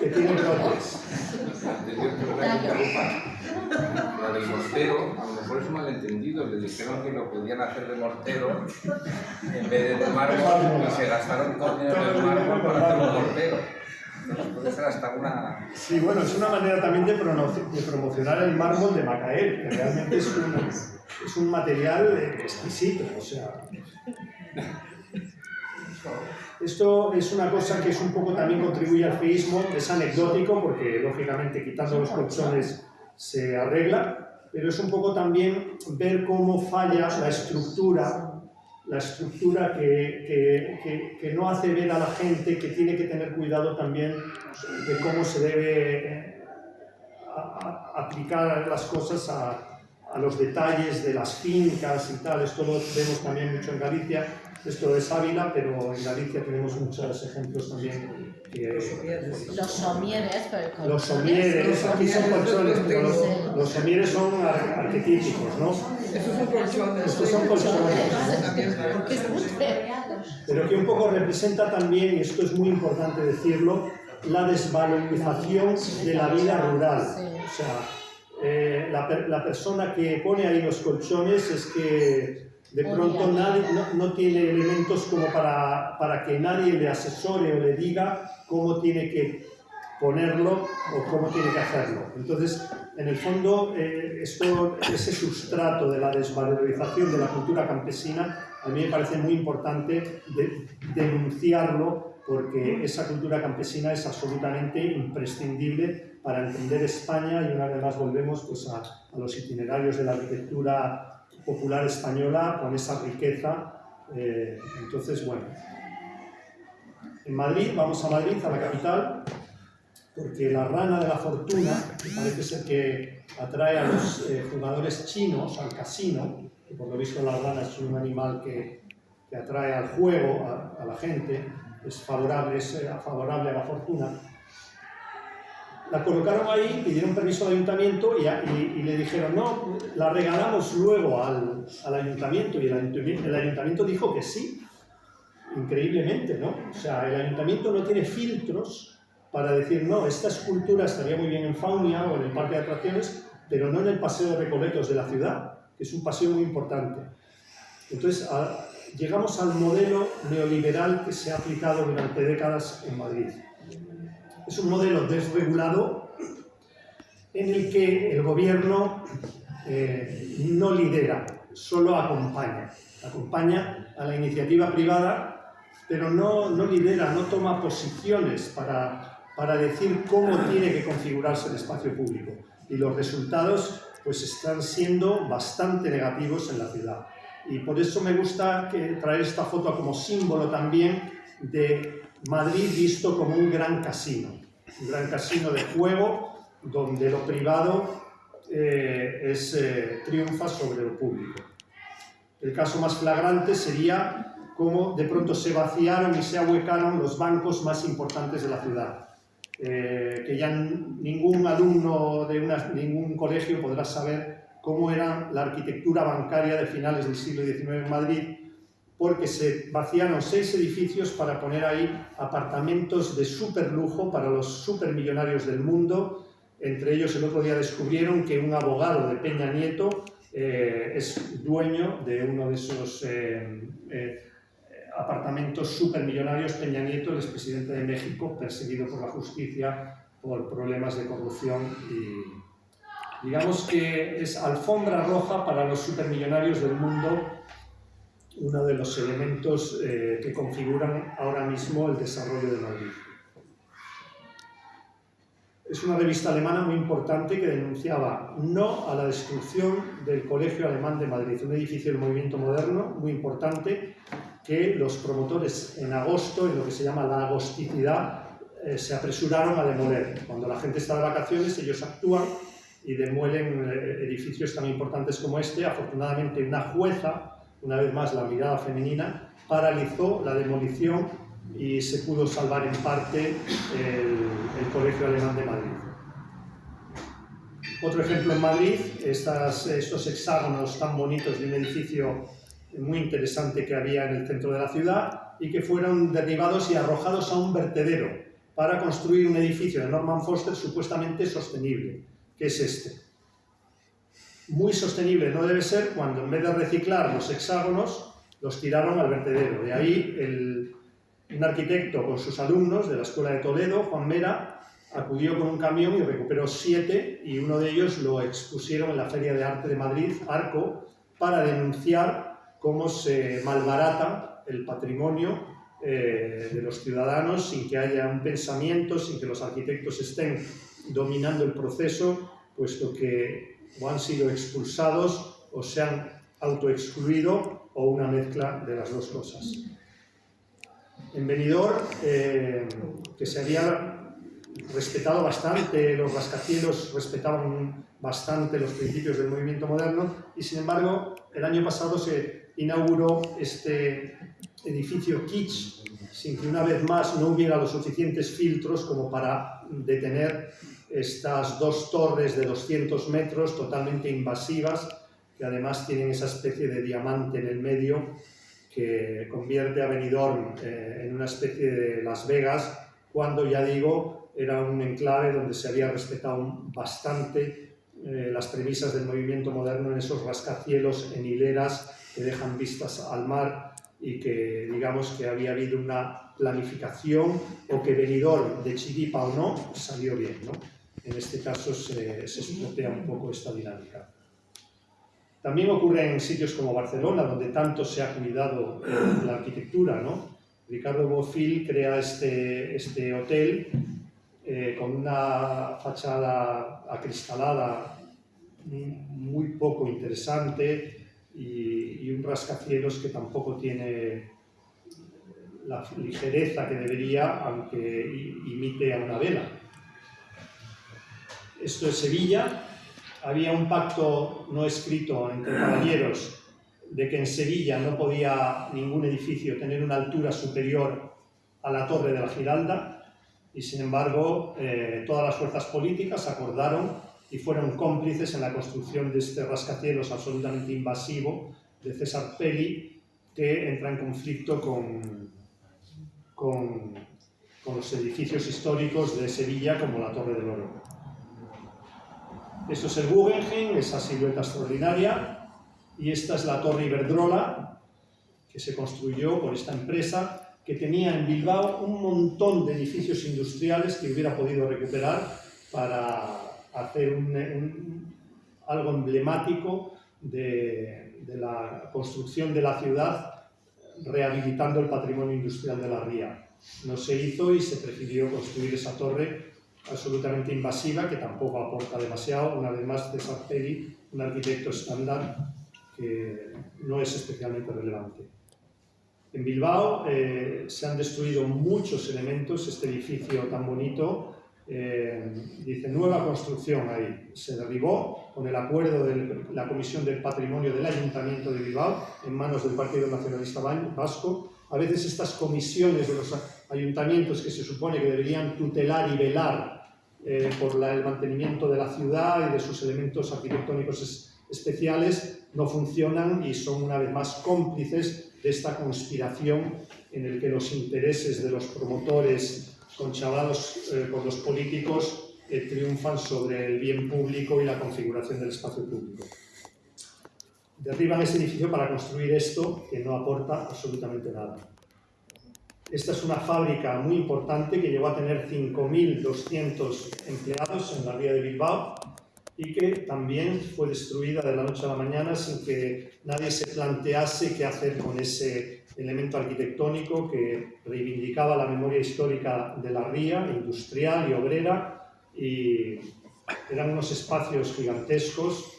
S3: que tiene brotes.
S2: La del mortero, a lo mejor es un malentendido, le dijeron que lo podían hacer de mortero en vez de mármol y se gastaron todo el dinero del mármol para hacer un mortero. Puede ser hasta una...
S3: Sí, bueno, es una manera también de, de promocionar el mármol de Macael, que realmente es un, es un material exquisito, o sea... Esto es una cosa que es un poco también contribuye al feísmo, es anecdótico porque lógicamente quitando los colchones se arregla, pero es un poco también ver cómo falla la estructura, la estructura que, que, que, que no hace ver a la gente que tiene que tener cuidado también de cómo se debe a, a, aplicar las cosas a, a los detalles de las fincas y tal, esto lo vemos también mucho en Galicia, esto es Ávila, pero en Galicia tenemos muchos ejemplos también. Que,
S4: Los somieres, pero
S3: los somieres, aquí son colchones, pero los, los somieres son ar- arquetípicos, ¿no?
S5: Esos son colchones.
S3: Estos son colchones. Pero que un poco representa también, y esto es muy importante decirlo, la desvalorización de la vida rural. O sea, eh, la, la persona que pone ahí los colchones es que de pronto nadie, no, no tiene elementos como para, para que nadie le asesore o le diga cómo tiene que ponerlo o cómo tiene que hacerlo. Entonces, en el fondo, eh, esto, ese sustrato de la desvalorización de la cultura campesina, a mí me parece muy importante de- denunciarlo porque esa cultura campesina es absolutamente imprescindible para entender España y una vez más volvemos pues, a, a los itinerarios de la arquitectura popular española con esa riqueza. eh, entonces, bueno, en Madrid, vamos a Madrid, a la capital, porque la rana de la fortuna, que parece ser que atrae a los eh, jugadores chinos al casino, que por lo visto la rana es un animal que, que atrae al juego, a, a la gente, es favorable, es eh, favorable a la fortuna. La colocaron ahí, pidieron permiso al ayuntamiento y, a- y- y le dijeron, no, la regalamos luego al, al ayuntamiento y el ayuntamiento, el ayuntamiento dijo que sí, increíblemente, ¿no? O sea, el ayuntamiento no tiene filtros para decir, no, esta escultura estaría muy bien en Faunia o en el parque de atracciones, pero no en el paseo de Recoletos de la ciudad, que es un paseo muy importante. Entonces, llegamos al modelo neoliberal que se ha aplicado durante décadas en Madrid. Es un modelo desregulado en el que el gobierno eh, no lidera, solo acompaña. Acompaña a la iniciativa privada, pero no, no lidera, no toma posiciones para, para decir cómo tiene que configurarse el espacio público. Y los resultados pues están siendo bastante negativos en la ciudad. Y por eso me gusta que traer esta foto como símbolo también de Madrid visto como un gran casino, un gran casino de juego donde lo privado eh, es, eh, triunfa sobre lo público. El caso más flagrante sería cómo de pronto se vaciaron y se ahuecaron los bancos más importantes de la ciudad. Eh, que ya ningún alumno de una- ningún colegio podrá saber cómo era la arquitectura bancaria de finales del siglo XIX en Madrid, porque se vaciaron seis edificios para poner ahí apartamentos de super lujo para los supermillonarios del mundo. Entre ellos, el otro día descubrieron que un abogado de Peña Nieto eh, es dueño de uno de esos eh, eh, apartamentos supermillonarios. Peña Nieto, el expresidente de México, perseguido por la justicia por problemas de corrupción y digamos que es alfombra roja para los supermillonarios del mundo uno de los elementos eh, que configuran ahora mismo el desarrollo de Madrid. Es una revista alemana muy importante que denunciaba no a la destrucción del Colegio Alemán de Madrid, un edificio del movimiento moderno muy importante que los promotores en agosto, en lo que se llama la agosticidad, eh, se apresuraron a demoler. Cuando la gente está de vacaciones, ellos actúan y demuelen eh, edificios tan importantes como este. Afortunadamente, una jueza una vez más la mirada femenina, paralizó la demolición y se pudo salvar en parte el, Colegio Alemán de Madrid. Otro ejemplo en Madrid, estos hexágonos tan bonitos de un edificio muy interesante que había en el centro de la ciudad y que fueron derribados y arrojados a un vertedero para construir un edificio de Norman Foster supuestamente sostenible, que es este muy sostenible no debe ser cuando en vez de reciclar los hexágonos, los tiraron al vertedero. De ahí el, un arquitecto con sus alumnos de la Escuela de Toledo, Juan Mera, acudió con un camión y recuperó siete y uno de ellos lo expusieron en la Feria de Arte de Madrid, Arco, para denunciar cómo se malbarata el patrimonio eh, de los ciudadanos sin que haya un pensamiento, sin que los arquitectos estén dominando el proceso, puesto que o han sido expulsados o se han autoexcluido o una mezcla de las dos cosas. En Benidorm, eh, que se había respetado bastante, los rascacielos respetaban bastante los principios del movimiento moderno y sin embargo el año pasado se inauguró este edificio kitsch sin que una vez más no hubiera los suficientes filtros como para detener estas dos torres de 200 metros totalmente invasivas que además tienen esa especie de diamante en el medio que convierte a Benidorm eh, en una especie de Las Vegas cuando, ya digo, era un enclave donde se había respetado bastante eh, las premisas del movimiento moderno en esos rascacielos en hileras que dejan vistas al mar y que digamos que había habido una planificación o que Benidorm, de chiripa o no, salió bien. ¿no? En este caso se, se un poco esta dinámica. También ocurre en sitios como Barcelona, donde tanto se ha cuidado la arquitectura, ¿no? Ricardo Bofill crea este, este hotel eh, con una fachada acristalada muy poco interesante y, un rascacielos que tampoco tiene la ligereza que debería, aunque imite a una vela. Esto es Sevilla. Había un pacto no escrito entre caballeros de que en Sevilla no podía ningún edificio tener una altura superior a la Torre de la Giralda y sin embargo eh, todas las fuerzas políticas acordaron y fueron cómplices en la construcción de este rascacielos absolutamente invasivo de César Pelli que entra en conflicto con, con, los edificios históricos de Sevilla como la Torre del Oro. Esto es el Guggenheim, esa silueta extraordinaria, y esta es la Torre Iberdrola, que se construyó por esta empresa, que tenía en Bilbao un montón de edificios industriales que hubiera podido recuperar para hacer un, un, algo emblemático de, de, la construcción de la ciudad, rehabilitando el patrimonio industrial de la ría. No se hizo y se prefirió construir esa torre absolutamente invasiva, que tampoco aporta demasiado. Una vez más, César Peri, un arquitecto estándar, que no es especialmente relevante. En Bilbao eh, se han destruido muchos elementos, este edificio tan bonito, eh, dice nueva construcción ahí, se derribó con el acuerdo de la Comisión del Patrimonio del Ayuntamiento de Bilbao en manos del Partido Nacionalista Vasco. A veces estas comisiones de los ayuntamientos que se supone que deberían tutelar y velar eh, por la, el mantenimiento de la ciudad y de sus elementos arquitectónicos especiales no funcionan y son una vez más cómplices de esta conspiración en el que los intereses de los promotores conchavados eh, por los políticos eh, triunfan sobre el bien público y la configuración del espacio público. Derriban ese edificio para construir esto que no aporta absolutamente nada. Esta es una fábrica muy importante que llegó a tener 5.200 empleados en la ría de Bilbao y que también fue destruida de la noche a la mañana sin que nadie se plantease qué hacer con ese elemento arquitectónico que reivindicaba la memoria histórica de la ría, industrial y obrera, y eran unos espacios gigantescos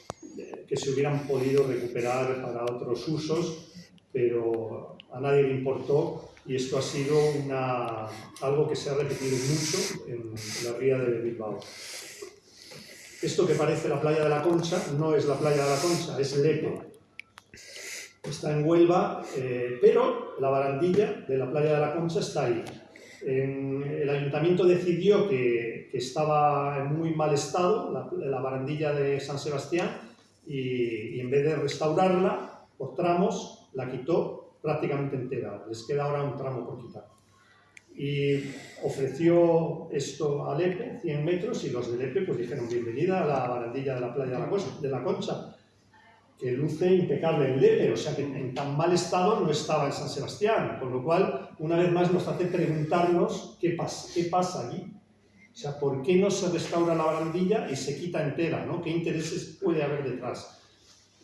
S3: que se hubieran podido recuperar para otros usos, pero a nadie le importó y esto ha sido una, algo que se ha repetido mucho en la ría de Bilbao. Esto que parece la playa de la Concha no es la playa de la Concha, es Lepe. Está en Huelva, eh, pero la barandilla de la playa de la Concha está ahí. En, el ayuntamiento decidió que, que, estaba en muy mal estado, la, la barandilla de San Sebastián, y, y, en vez de restaurarla por tramos, la quitó prácticamente entera. Les queda ahora un tramo por quitar y ofreció esto a Lepe, 100 metros, y los de Lepe pues dijeron bienvenida a la barandilla de la playa de la, Cosa, de la Concha, que luce impecable en Lepe, o sea que en tan mal estado no estaba en San Sebastián, con lo cual una vez más nos hace preguntarnos qué pasa, qué pasa allí. O sea, ¿por qué no se restaura la barandilla y se quita entera? ¿no? ¿Qué intereses puede haber detrás?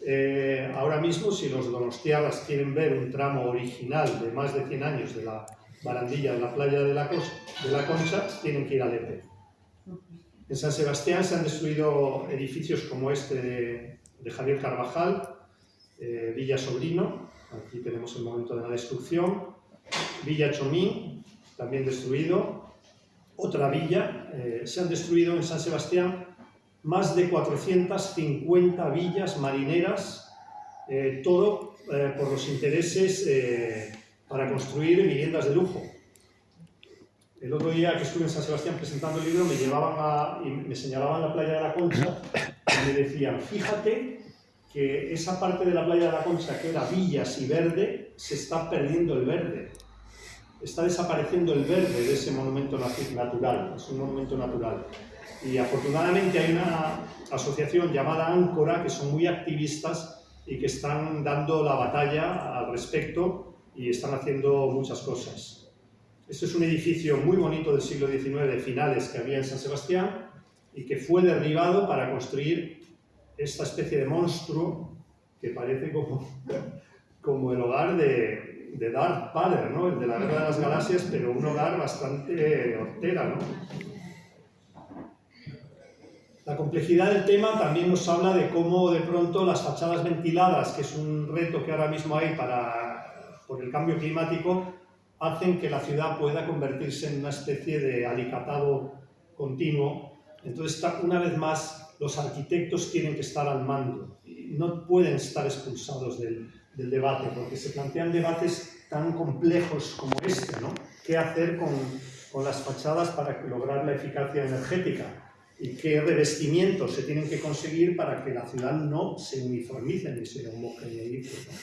S3: Eh, ahora mismo, si los donostiagas quieren ver un tramo original de más de 100 años de la Barandilla, en la playa de la, de la Concha, tienen que ir a Lepe. En San Sebastián se han destruido edificios como este de, de Javier Carvajal, eh, Villa Sobrino, aquí tenemos el momento de la destrucción, Villa Chomín, también destruido, otra villa. Eh, se han destruido en San Sebastián más de 450 villas marineras, eh, todo por los intereses para construir viviendas de lujo. El otro día que estuve en San Sebastián presentando el libro, me llevaban a, y me señalaban la playa de la Concha me decían, fíjate que esa parte de la playa de la Concha que era villas y verde, se está perdiendo el verde. Está desapareciendo el verde de ese monumento nat- natural, es un monumento natural. Y afortunadamente hay una asociación llamada Áncora que son muy activistas y que están dando la batalla al respecto y están haciendo muchas cosas. Este es un edificio muy bonito del siglo XIX, de finales, que había en San Sebastián y que fue derribado para construir esta especie de monstruo que parece como, como el hogar de, Darth Vader, ¿no? el de la Guerra de las Galaxias, pero un hogar bastante hortera. ¿no? La complejidad del tema también nos habla de cómo de pronto las fachadas ventiladas, que es un reto que ahora mismo hay para, por el cambio climático, hacen que la ciudad pueda convertirse en una especie de alicatado continuo. Entonces, una vez más, los arquitectos tienen que estar al mando no pueden estar expulsados del, del debate, porque se plantean debates tan complejos como este, ¿no? ¿Qué hacer con, con las fachadas para lograr la eficacia energética? ¿Y qué revestimientos se tienen que conseguir para que la ciudad no se uniformice ni se homogeneice? ¿no?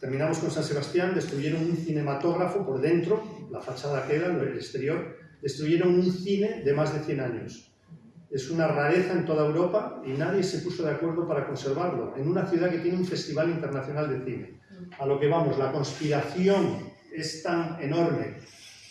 S3: Terminamos con San Sebastián, destruyeron un cinematógrafo por dentro, la fachada queda, el exterior, destruyeron un cine de más de 100 años. Es una rareza en toda Europa y nadie se puso de acuerdo para conservarlo, en una ciudad que tiene un festival internacional de cine. A lo que vamos, la conspiración es tan enorme,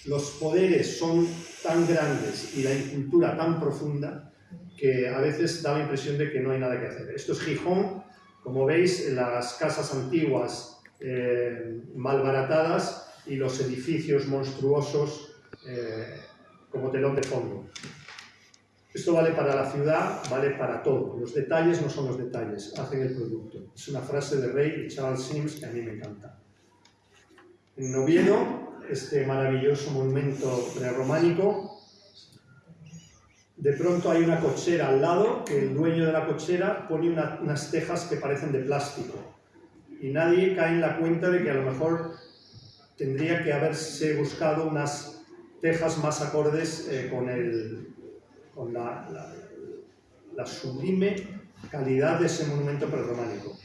S3: los poderes son tan grandes y la incultura tan profunda que a veces da la impresión de que no hay nada que hacer. Esto es Gijón, como veis, las casas antiguas eh, malbaratadas y los edificios monstruosos eh, como telón de fondo. Esto vale para la ciudad, vale para todo. Los detalles no son los detalles, hacen el producto. Es una frase de Rey y Charles Sims que a mí me encanta. En Oviedo, este maravilloso monumento prerrománico, de pronto hay una cochera al lado, que el dueño de la cochera pone una- unas tejas que parecen de plástico. Y nadie cae en la cuenta de que a lo mejor tendría que haberse buscado unas tejas más acordes eh, con, el, con la, la- la sublime calidad de ese monumento prerrománico.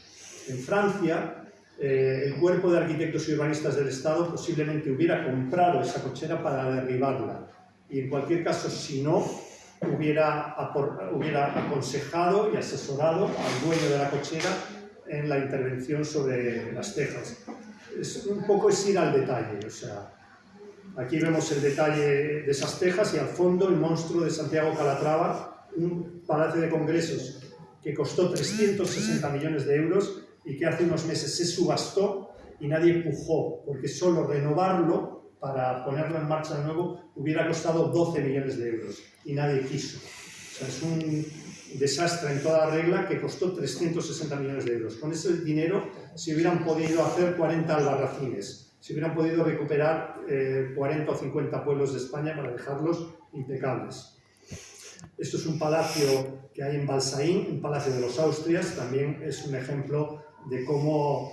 S3: En Francia, eh, el cuerpo de arquitectos y urbanistas del Estado posiblemente hubiera comprado esa cochera para derribarla. Y en cualquier caso, si no, hubiera, hubiera aconsejado y asesorado al dueño de la cochera en la intervención sobre las tejas. Es, un poco es ir al detalle, o sea, aquí vemos el detalle de esas tejas y al fondo el monstruo de Santiago Calatrava, un palacio de congresos que costó 360 millones de euros y que hace unos meses se subastó y nadie empujó, porque solo renovarlo para ponerlo en marcha de nuevo hubiera costado 12 millones de euros y nadie quiso. O sea, es un desastre en toda regla que costó 360 millones de euros. Con ese dinero se hubieran podido hacer 40 albarracines, se hubieran podido recuperar eh, 40 o 50 pueblos de España para dejarlos impecables. Esto es un palacio que hay en Balsaín, un palacio de los Austrias, también es un ejemplo de cómo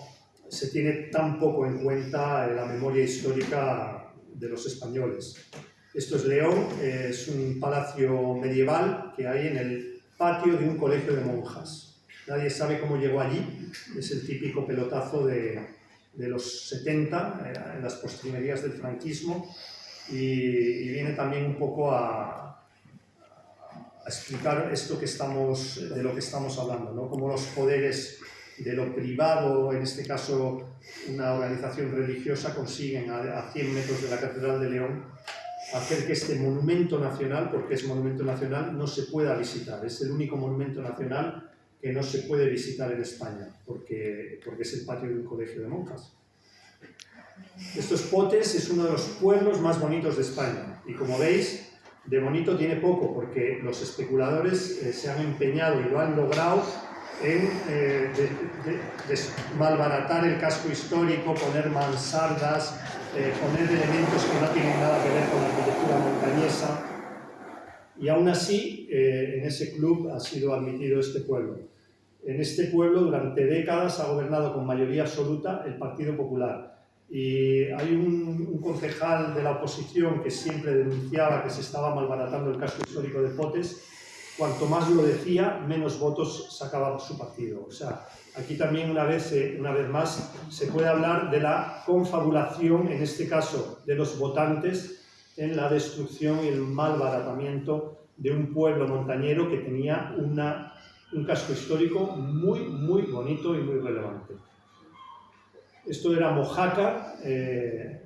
S3: se tiene tan poco en cuenta la memoria histórica de los españoles. Esto es León, eh, es un palacio medieval que hay en el patio de un colegio de monjas. Nadie sabe cómo llegó allí, es el típico pelotazo de, de los 70, eh, en las postrimerías del franquismo, y, viene también un poco a, a explicar esto que estamos, de lo que estamos hablando, ¿no? cómo los poderes de lo privado, en este caso una organización religiosa, consiguen a, a 100 metros de la Catedral de León hacer que este monumento nacional, porque es monumento nacional, no se pueda visitar. Es el único monumento nacional que no se puede visitar en España, porque, porque es el patio de un colegio de monjas. Estos Potes es uno de los pueblos más bonitos de España y como veis, de bonito tiene poco porque los especuladores eh, se han empeñado y lo han logrado en eh, de- de- des- malbaratar el casco histórico, poner mansardas, eh, poner elementos que no tienen nada que ver con la arquitectura montañesa. Y aún así, eh, en ese club ha sido admitido este pueblo. En este pueblo, durante décadas, ha gobernado con mayoría absoluta el Partido Popular. Y hay un, concejal de la oposición que siempre denunciaba que se estaba malbaratando el casco histórico de Potes. Cuanto más lo decía, menos votos sacaba su partido. O sea, aquí también una vez, eh, una vez más se puede hablar de la confabulación, en este caso de los votantes, en la destrucción y el malbaratamiento de un pueblo montañero que tenía una, un casco histórico muy, muy bonito y muy relevante. Esto era Mojácar, eh,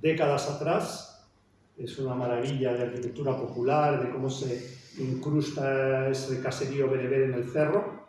S3: décadas atrás, es una maravilla de arquitectura popular, de cómo se incrusta ese caserío bereber en el cerro,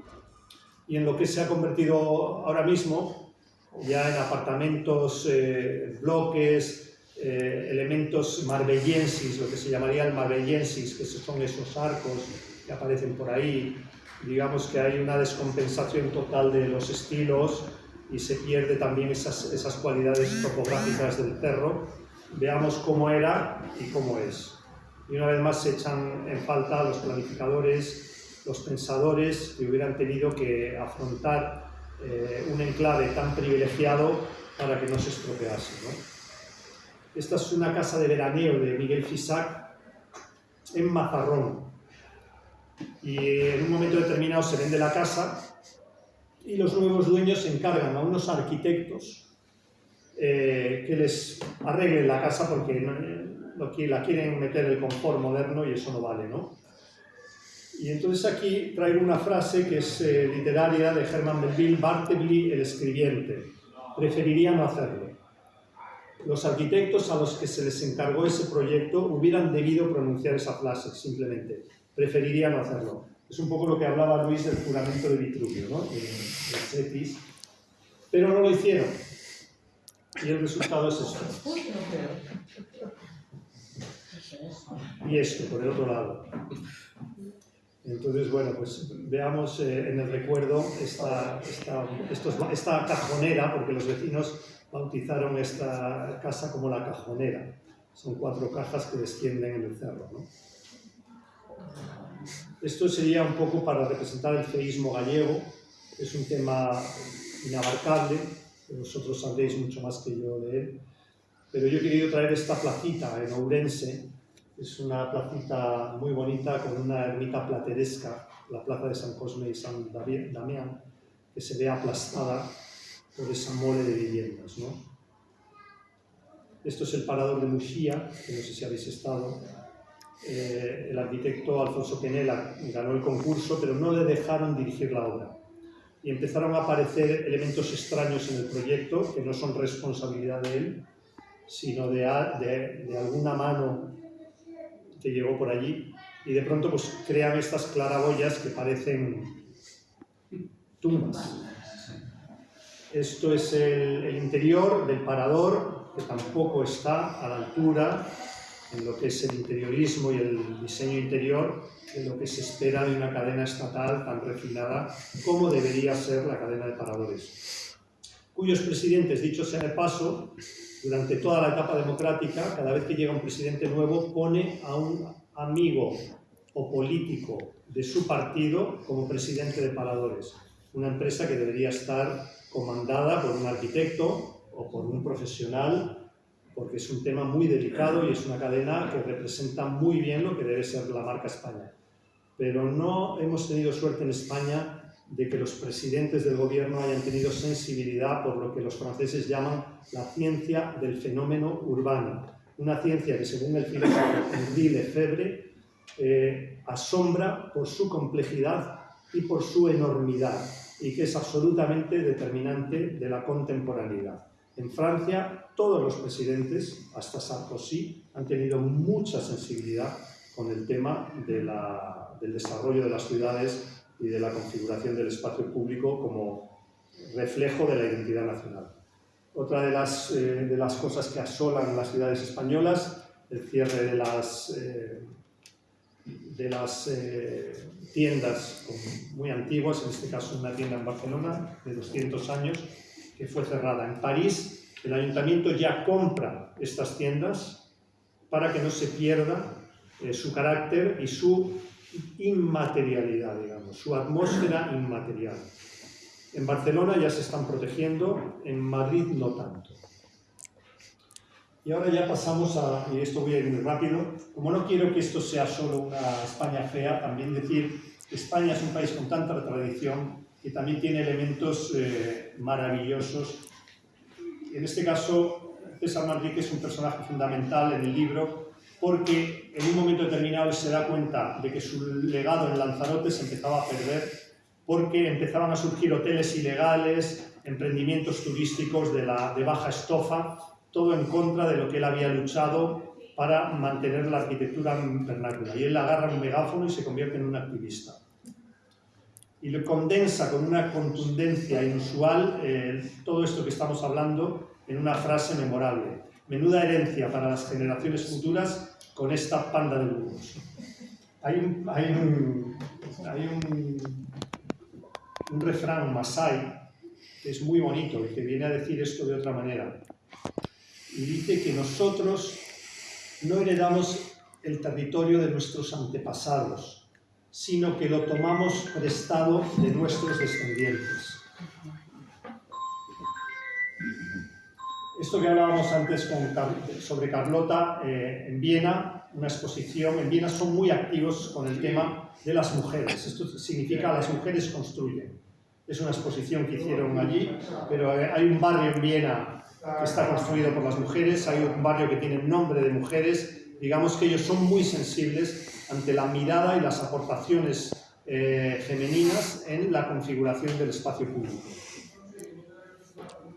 S3: y en lo que se ha convertido ahora mismo, ya en apartamentos, eh, bloques, eh, elementos marbellensis, lo que se llamaría el marbellensis, que son esos arcos que aparecen por ahí. Digamos que hay una descompensación total de los estilos y se pierde también esas, esas cualidades topográficas del cerro. Veamos cómo era y cómo es. Y una vez más se echan en falta los planificadores, los pensadores que hubieran tenido que afrontar eh, un enclave tan privilegiado para que no se estropease. ¿no? Esta es una casa de veraneo de Miguel Fisac en Mazarrón. Y en un momento determinado se vende la casa y los nuevos dueños encargan a unos arquitectos eh, que les arreglen la casa porque no, lo que la quieren meter el confort moderno y eso no vale, ¿no? Y entonces aquí traigo una frase que es eh, literaria de Herman Melville, Bartleby, el escribiente. Preferiría no hacerlo. Los arquitectos a los que se les encargó ese proyecto hubieran debido pronunciar esa frase, simplemente. Preferiría no hacerlo. Es un poco lo que hablaba Luis del juramento de Vitruvio, ¿no? de, de Cetis. Pero no lo hicieron. Y el resultado es esto. Y esto, por el otro lado. Entonces, bueno, pues veamos eh, en el recuerdo esta, esta, estos, esta cajonera, porque los vecinos bautizaron esta casa como la cajonera. Son cuatro cajas que descienden en el cerro. ¿no? Esto sería un poco para representar el feísmo gallego. Es un tema inabarcable, que vosotros sabréis mucho más que yo de él. Pero yo he querido traer esta placita en Ourense, es una placita muy bonita con una ermita plateresca, la plaza de San Cosme y San Damián, que se ve aplastada por mole de viviendas. ¿no? Esto es el parador de Muxía, que no sé si habéis estado. Eh, el arquitecto Alfonso Penela ganó el concurso, pero no le dejaron dirigir la obra. Y empezaron a aparecer elementos extraños en el proyecto, que no son responsabilidad de él, sino de, de, de alguna mano que llegó por allí y de pronto pues crean estas claraboyas que parecen tumbas. Esto es el, el, interior del parador, que tampoco está a la altura en lo que es el interiorismo y el diseño interior de lo que se espera de una cadena estatal tan refinada como debería ser la cadena de paradores, cuyos presidentes, dicho sea de paso, durante toda la etapa democrática, cada vez que llega un presidente nuevo, pone a un amigo o político de su partido como presidente de Paradores. Una empresa que debería estar comandada por un arquitecto o por un profesional, porque es un tema muy delicado y es una cadena que representa muy bien lo que debe ser la marca España. Pero no hemos tenido suerte en España de que los presidentes del gobierno hayan tenido sensibilidad por lo que los franceses llaman la ciencia del fenómeno urbano. Una ciencia que, según el filósofo Henri Lefebvre, eh, asombra por su complejidad y por su enormidad y que es absolutamente determinante de la contemporaneidad. En Francia, todos los presidentes, hasta Sarkozy, han tenido mucha sensibilidad con el tema de la, del desarrollo de las ciudades y de la configuración del espacio público como reflejo de la identidad nacional. Otra de las, eh, de las cosas que asolan las ciudades españolas, el cierre de las, eh, de las eh, tiendas muy antiguas, en este caso una tienda en Barcelona de 200 años, que fue cerrada. En París El ayuntamiento ya compra estas tiendas para que no se pierda eh, su carácter y su inmaterialidad, digamos, su atmósfera inmaterial. En Barcelona ya se están protegiendo, en Madrid no tanto. Y ahora ya pasamos a, y esto voy a ir muy rápido, como no quiero que esto sea solo una España fea, también decir que España es un país con tanta tradición y también tiene elementos eh, maravillosos. En este caso, César Manrique es un personaje fundamental en el libro porque en un momento determinado se da cuenta de que su legado en Lanzarote se empezaba a perder porque empezaban a surgir hoteles ilegales, emprendimientos turísticos de, la, de baja estofa, todo en contra de lo que él había luchado para mantener la arquitectura vernácula. Y él agarra un megáfono y se convierte en un activista. Y lo condensa con una contundencia inusual eh, todo esto que estamos hablando en una frase memorable. Menuda herencia para las generaciones futuras con esta panda de lujos. Hay un, un refrán masai que es muy bonito y que viene a decir esto de otra manera y dice que nosotros no heredamos el territorio de nuestros antepasados, sino que lo tomamos prestado de nuestros descendientes. Esto que hablábamos antes con, sobre Carlota eh, en Viena, una exposición, en Viena son muy activos con el tema de las mujeres. Esto significa las mujeres construyen. Es una exposición que hicieron allí, pero eh, hay un barrio en Viena que está construido por las mujeres, hay un barrio que tiene nombre de mujeres, digamos que ellos son muy sensibles ante la mirada y las aportaciones eh, femeninas en la configuración del espacio público.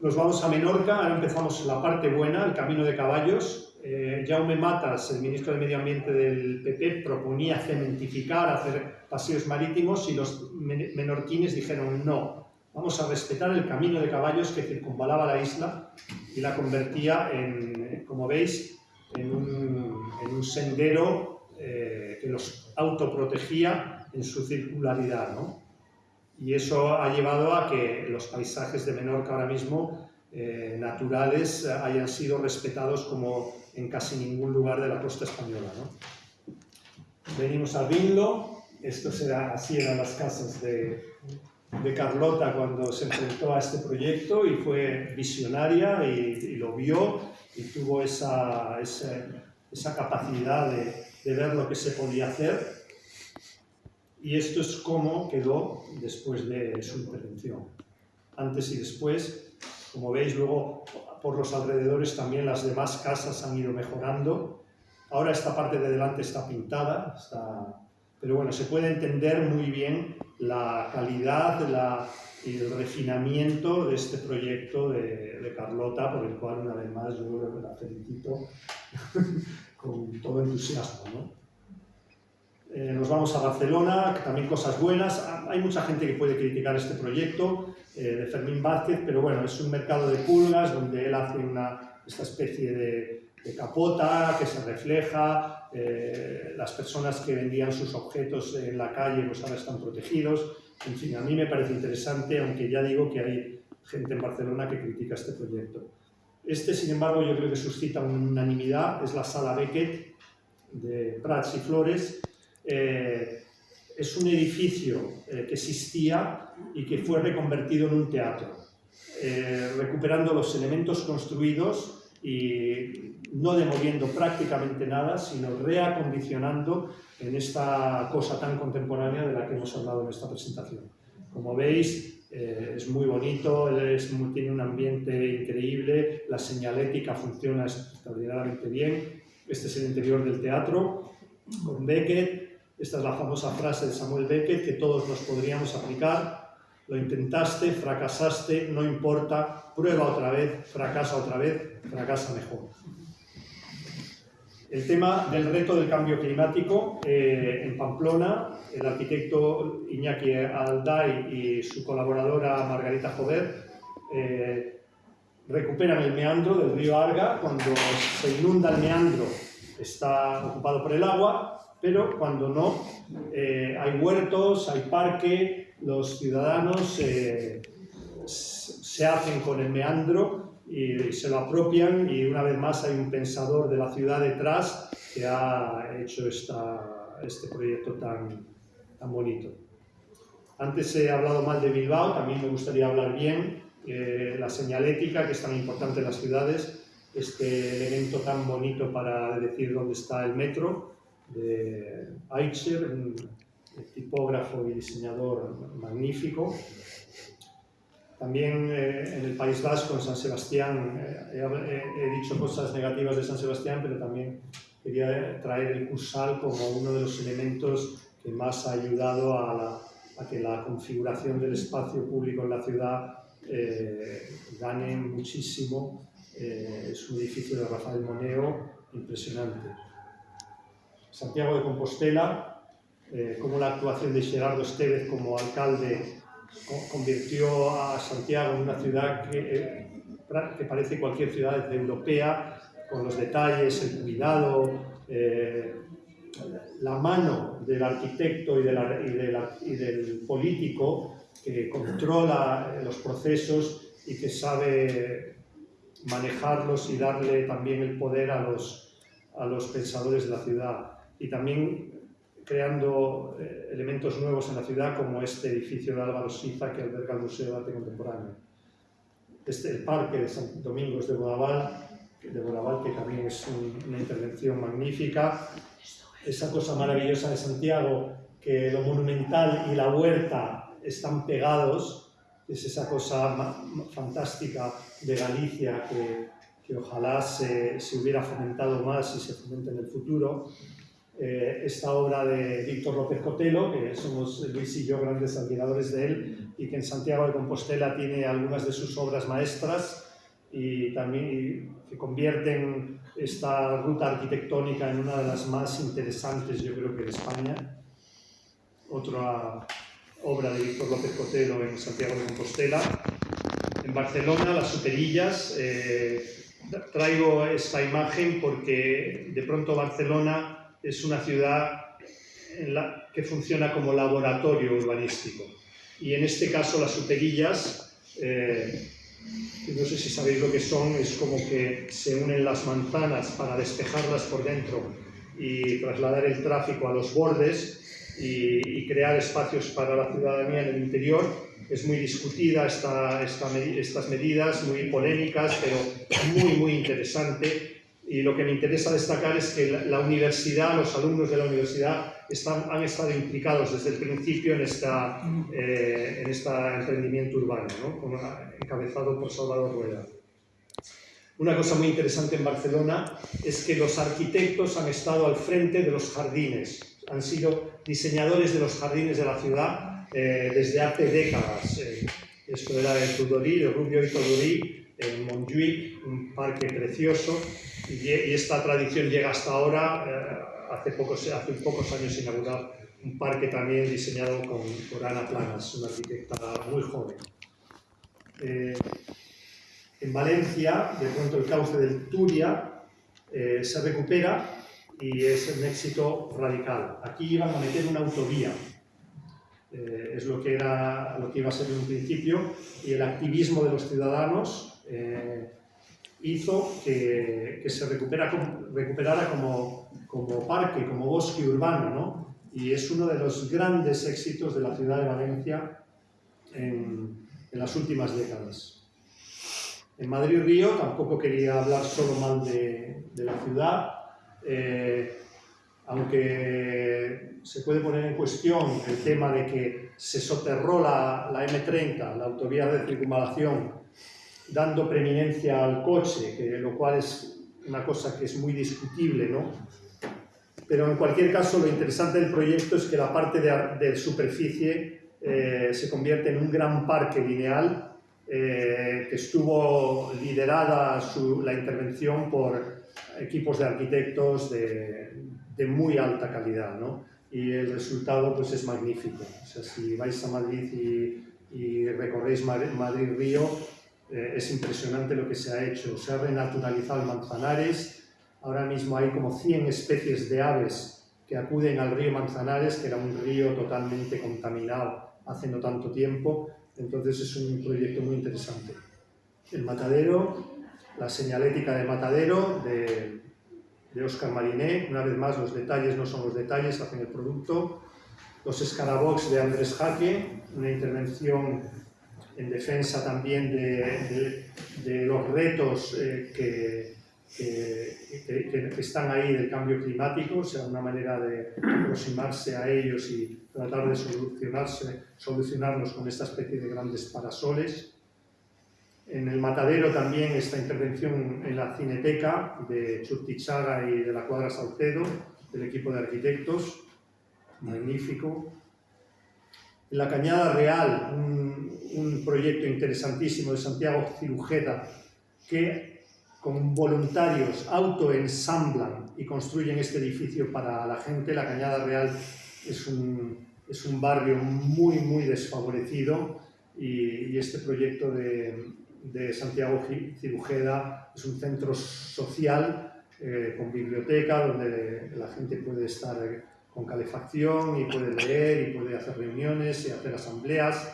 S3: Nos vamos a Menorca, ahora empezamos la parte buena, el camino de caballos. Eh, Jaume Matas, el ministro de Medio Ambiente del PP, proponía cementificar, hacer paseos marítimos y los menorquines dijeron no, vamos a respetar el camino de caballos que circunvalaba la isla y la convertía en, como veis, en un, sendero eh, que los autoprotegía en su circularidad. ¿no? Y eso ha llevado a que los paisajes de Menorca ahora mismo eh, naturales hayan sido respetados como en casi ningún lugar de la costa española. ¿no? Venimos a Vinlo, esto será, así eran las casas de, de Carlota cuando se enfrentó a este proyecto y fue visionaria y, lo vio y tuvo esa, esa, capacidad de, de, ver lo que se podía hacer. Y esto es cómo quedó después de su intervención. Antes y después, como veis, luego por los alrededores también las demás casas han ido mejorando. Ahora esta parte de delante está pintada, está pero bueno, se puede entender muy bien la calidad la, y el refinamiento de este proyecto de, Carlota, por el cual una vez más yo creo la felicito con todo entusiasmo. ¿no? Eh, nos vamos a Barcelona, también cosas buenas. Hay mucha gente que puede criticar este proyecto eh, de Fermín Vázquez, pero bueno, es un mercado de pulgas donde él hace una, esta especie de, de capota que se refleja, eh, las personas que vendían sus objetos en la calle pues ahora están protegidos, en fin, a mí me parece interesante, aunque ya digo que hay gente en Barcelona que critica este proyecto. Este, sin embargo, yo creo que suscita unanimidad, es la Sala Beckett de Prats y Flores. Eh, es un edificio eh, que existía y que fue reconvertido en un teatro, recuperando los elementos construidos y no demoliendo prácticamente nada, sino reacondicionando en esta cosa tan contemporánea de la que hemos hablado en esta presentación. Como veis, eh, es muy bonito, tiene un ambiente increíble, la señalética funciona extraordinariamente bien. Este es el interior del teatro, con Beckett. Esta es la famosa frase de Samuel Beckett que todos nos podríamos aplicar lo intentaste, fracasaste, no importa, prueba otra vez, fracasa otra vez, fracasa mejor. El tema del reto del cambio climático eh, en Pamplona, el arquitecto Iñaki Alday y su colaboradora Margarita Jover eh, recuperan el meandro del río Arga cuando se inunda el meandro. Está ocupado por el agua, pero cuando no, eh, hay huertos, hay parque, los ciudadanos eh, se hacen con el meandro y, se lo apropian y una vez más hay un pensador de la ciudad detrás que ha hecho esta, este proyecto tan, tan bonito. Antes he hablado mal de Bilbao, también me gustaría hablar bien. Eh, la señalética, que es tan importante en las ciudades, este elemento tan bonito para decir dónde está el metro, de Aicher, un tipógrafo y diseñador magnífico. También eh, en el País Vasco, en San Sebastián, eh, he, dicho cosas negativas de San Sebastián, pero también quería traer el Cursal como uno de los elementos que más ha ayudado a, que la configuración del espacio público en la ciudad eh, gane muchísimo. es un edificio de Rafael Moneo impresionante. Santiago de Compostela, como la actuación de Gerardo Estevez como alcalde convirtió a Santiago en una ciudad que, eh, que parece cualquier ciudad europea, con los detalles, el cuidado, eh, la mano del arquitecto y, y, del político que controla los procesos y que sabe manejarlos y darle también el poder a los, a los pensadores de la ciudad. Y también creando eh, elementos nuevos en la ciudad como este edificio de Álvaro Siza que alberga el Museo de Arte Contemporáneo. Este, el Parque de San Domingos de Bodaval, de Bodaval que también es una intervención magnífica. Esa cosa maravillosa de Santiago, que lo monumental y la huerta están pegados, es esa cosa fantástica de Galicia que, que ojalá se, se hubiera fomentado más y se fomente en el futuro. Eh, esta obra de Víctor López Cotelo, que somos Luis y yo grandes admiradores de él, y que en Santiago de Compostela tiene algunas de sus obras maestras y también que convierten esta ruta arquitectónica en una de las más interesantes, yo creo que de España. Otra obra de Víctor López Cotelo en Santiago de Compostela. En Barcelona, las superillas. Eh, traigo esta imagen porque de pronto Barcelona es una ciudad en la, que funciona como laboratorio urbanístico. Y en este caso las superillas, eh, no sé si sabéis lo que son, es como que se unen las manzanas para despejarlas por dentro y trasladar el tráfico a los bordes y, crear espacios para la ciudadanía en el interior. Es muy discutida esta, estas medidas, muy polémicas, pero muy, muy interesante y lo que me interesa destacar es que la, universidad, los alumnos de la universidad están, han estado implicados desde el principio en, esta, eh, en este emprendimiento urbano, ¿no? encabezado por Salvador Rueda. Una cosa muy interesante en Barcelona es que los arquitectos han estado al frente de los jardines, han sido diseñadores de los jardines de la ciudad eh, desde hace décadas. Eh, esto era de Tudorí, de Rubio y Tudorí, en Montjuic, un parque precioso, y, esta tradición llega hasta ahora, eh, hace, pocos, hace pocos años inaugurado un parque también diseñado con, por Ana Planas, una arquitecta muy joven. Eh, en Valencia, de pronto el cauce del Turia eh, se recupera y es un éxito radical. Aquí iban a meter una autovía, es lo que, era, lo que iba a ser en un principio, y el activismo de los ciudadanos hizo que, se recupera, recuperara como, como, parque, como bosque urbano, ¿no? Y es uno de los grandes éxitos de la ciudad de Valencia en, en las últimas décadas. En Madrid-Río tampoco quería hablar solo mal de, de la ciudad, eh, aunque se puede poner en cuestión el tema de que se soterró la, la M30, la autovía de circunvalación, dando preeminencia al coche, que, lo cual es una cosa que es muy discutible, ¿no? Pero en cualquier caso, lo interesante del proyecto es que la parte de, superficie eh, se convierte en un gran parque lineal eh, que estuvo liderada la intervención por equipos de arquitectos de, muy alta calidad, ¿no? Y el resultado pues, es magnífico. O sea, si vais a Madrid y, y recorréis Madrid-Río, eh, es impresionante lo que se ha hecho. Se ha renaturalizado el Manzanares, ahora mismo hay como 100 especies de aves que acuden al río Manzanares, que era un río totalmente contaminado hace no tanto tiempo, entonces es un proyecto muy interesante. El matadero la señalética de Matadero de, de Oscar Mariné. Una vez más, los detalles no son los detalles, hacen el producto. Los escarabox de Andrés Jaque, una intervención en defensa también de, de, de los retos eh, que, que, que, que, están ahí del cambio climático, o sea, una manera de aproximarse a ellos y tratar de solucionarse, solucionarlos con esta especie de grandes parasoles. En el Matadero también esta intervención en la Cineteca de Churtichaga y de la Cuadra Salcedo, del equipo de arquitectos, magnífico. La Cañada Real, un, proyecto interesantísimo de Santiago Cirujeda, que con voluntarios autoensamblan y construyen este edificio para la gente. La Cañada Real es un, barrio muy, muy desfavorecido y, este proyecto de, Santiago Cirujeda es un centro social eh, con biblioteca donde la gente puede estar con calefacción y puede leer y puede hacer reuniones y hacer asambleas.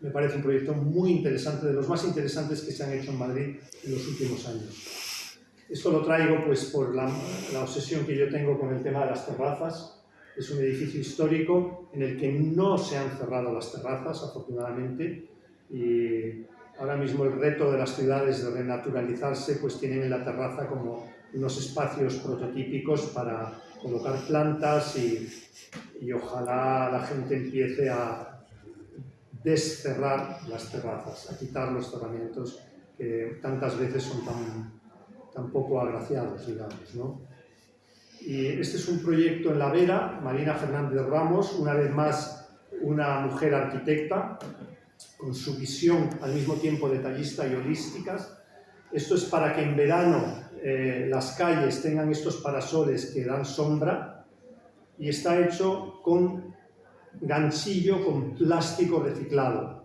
S3: Me parece un proyecto muy interesante, de los más interesantes que se han hecho en Madrid en los últimos años. Esto lo traigo pues por la, la obsesión que yo tengo con el tema de las terrazas. Es un edificio histórico en el que no se han cerrado las terrazas, afortunadamente, y ahora mismo el reto de las ciudades de renaturalizarse pues tienen en la terraza como unos espacios prototípicos para colocar plantas y, ojalá la gente empiece a descerrar las terrazas, a quitar los cerramientos que tantas veces son tan, tan poco agraciados, digamos. ¿no? Y este es un proyecto en La Vera, Marina Fernández Ramos, una vez más una mujer arquitecta, con su visión al mismo tiempo detallista y holísticas. Esto es para que en verano eh, las calles tengan estos parasoles que dan sombra y está hecho con ganchillo con plástico reciclado,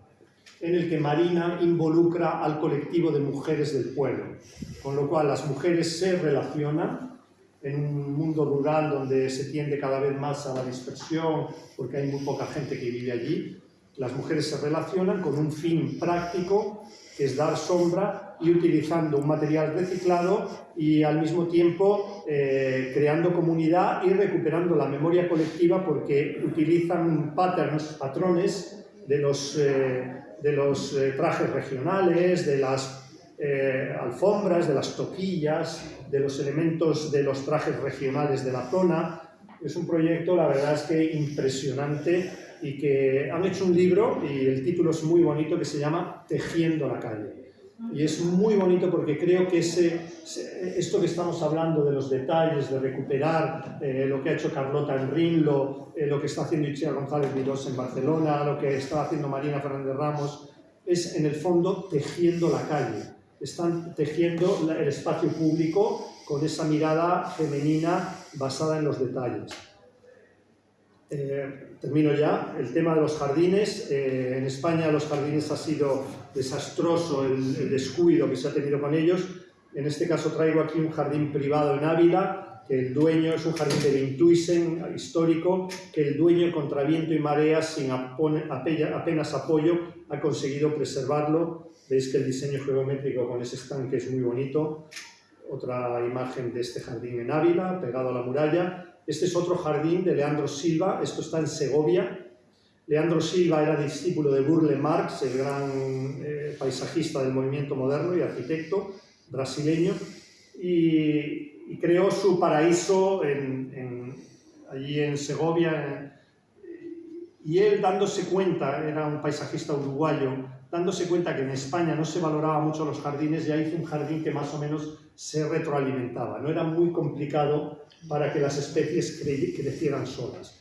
S3: en el que Marina involucra al colectivo de mujeres del pueblo, con lo cual las mujeres se relacionan en un mundo rural donde se tiende cada vez más a la dispersión porque hay muy poca gente que vive allí, las mujeres se relacionan con un fin práctico, que es dar sombra y utilizando un material reciclado y al mismo tiempo eh, creando comunidad y recuperando la memoria colectiva porque utilizan patterns, patrones de los, eh, de los eh, trajes regionales, de las eh, alfombras, de las toquillas, de los elementos de los trajes regionales de la zona. Es un proyecto, la verdad es que impresionante y que han hecho un libro y el título es muy bonito que se llama Tejiendo la calle. Y es muy bonito porque creo que ese, esto que estamos hablando de los detalles, de recuperar eh, lo que ha hecho Carlota en Rinlo, eh, lo que está haciendo Itziar González Vidós en Barcelona, lo que está haciendo Marina Fernández Ramos, es en el fondo tejiendo la calle. Están tejiendo el espacio público con esa mirada femenina basada en los detalles. Eh, termino ya. El tema de los jardines. Eh, en España los jardines ha sido desastroso el, descuido que se ha tenido con ellos. En este caso traigo aquí un jardín privado en Ávila, que el dueño es un jardín de Vintuisen histórico, que el dueño contra viento y marea, sin apenas apoyo, ha conseguido preservarlo. Veis que el diseño geométrico con ese estanque es muy bonito. Otra imagen de este jardín en Ávila, pegado a la muralla este es otro jardín de Leandro Silva, esto está en Segovia. Leandro Silva era discípulo de Burle Marx, el gran eh, paisajista del movimiento moderno y arquitecto brasileño, y, creó su paraíso allí en Segovia. y él dándose cuenta, era un paisajista uruguayo, dándose cuenta que en España no se valoraba mucho los jardines, ya hizo un jardín que más o menos se retroalimentaba. No era muy complicado para que las especies crecieran solas.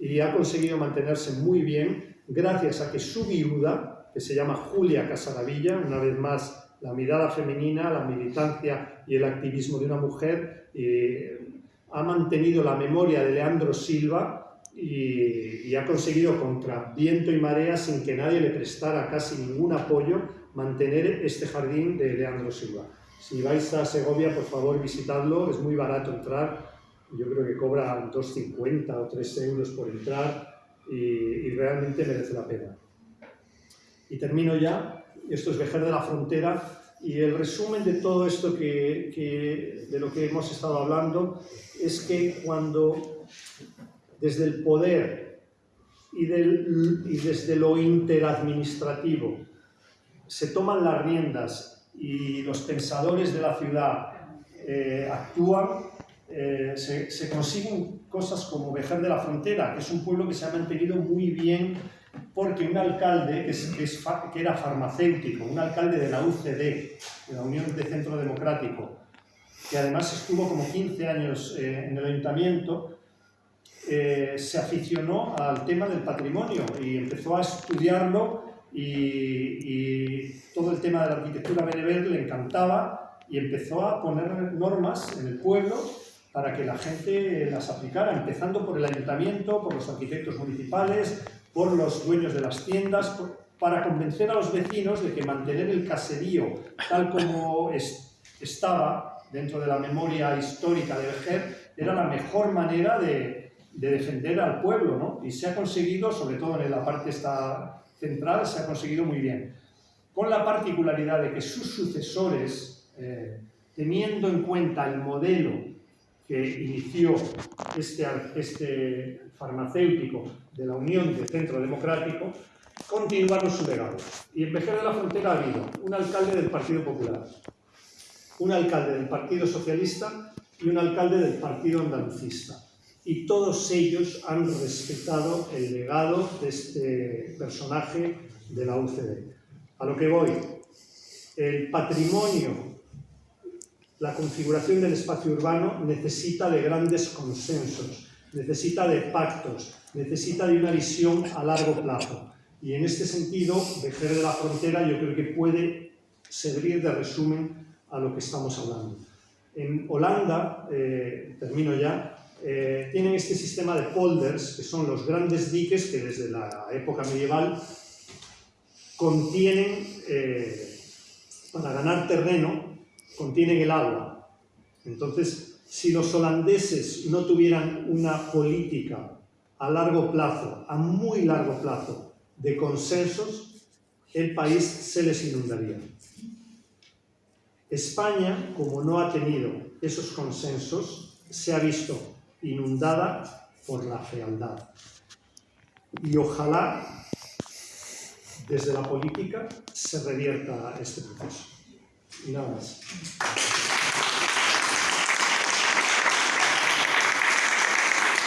S3: Y ha conseguido mantenerse muy bien gracias a que su viuda, que se llama Julia Casaravilla, una vez más la mirada femenina, la militancia y el activismo de una mujer, eh, ha mantenido la memoria de Leandro Silva y, y, ha conseguido contra viento y marea, sin que nadie le prestara casi ningún apoyo, mantener este jardín de Leandro Silva. Si vais a Segovia, por favor, visitadlo, es muy barato entrar, yo creo que cobra 2,50 o 3 euros por entrar y, realmente merece la pena. Y termino ya, esto es Vejer de la Frontera, Y el resumen de todo esto que, de lo que hemos estado hablando es que cuando desde el poder y desde lo interadministrativo se toman las riendas y los pensadores de la ciudad eh, actúan, eh, se, se, consiguen cosas como Vejer de la Frontera, que es un pueblo que se ha mantenido muy bien porque un alcalde que, es, que, es, que, era farmacéutico, un alcalde de la UCD, de la Unión de Centro Democrático, que además estuvo como 15 años eh, en el ayuntamiento, eh, se aficionó al tema del patrimonio y empezó a estudiarlo y, y todo el tema de la arquitectura bereber le encantaba y empezó a poner normas en el pueblo para que la gente las aplicara, empezando por el ayuntamiento, por los arquitectos municipales, por los dueños de las tiendas, para convencer a los vecinos de que mantener el caserío tal como es, estaba dentro de la memoria histórica de Vejer era la mejor manera de, de, defender al pueblo, ¿no? Y se ha conseguido, sobre todo en la parte esta central, se ha conseguido muy bien. Con la particularidad de que sus sucesores, eh, teniendo en cuenta el modelo que inició este, este farmacéutico de la Unión de Centro Democrático, continuaron su legado. Y en Vejer de la Frontera ha habido un alcalde del Partido Popular, un alcalde del Partido Socialista y un alcalde del Partido Andalucista. Y todos ellos han respetado el legado de este personaje de la UCD. A lo que voy, el patrimonio la configuración del espacio urbano necesita de grandes consensos, necesita de pactos, necesita de una visión a largo plazo. Y en este sentido, Vejer de la Frontera yo creo que puede servir de resumen a lo que estamos hablando. En Holanda, eh, termino ya, eh, tienen este sistema de polders, que son los grandes diques que desde la época medieval contienen, eh, para ganar terreno, contienen el agua. Entonces, si los holandeses no tuvieran una política a largo plazo, a muy largo plazo, de consensos, el país se les inundaría. España, como no ha tenido esos consensos, se ha visto inundada por la fealdad. Y ojalá desde la política se revierta este proceso. não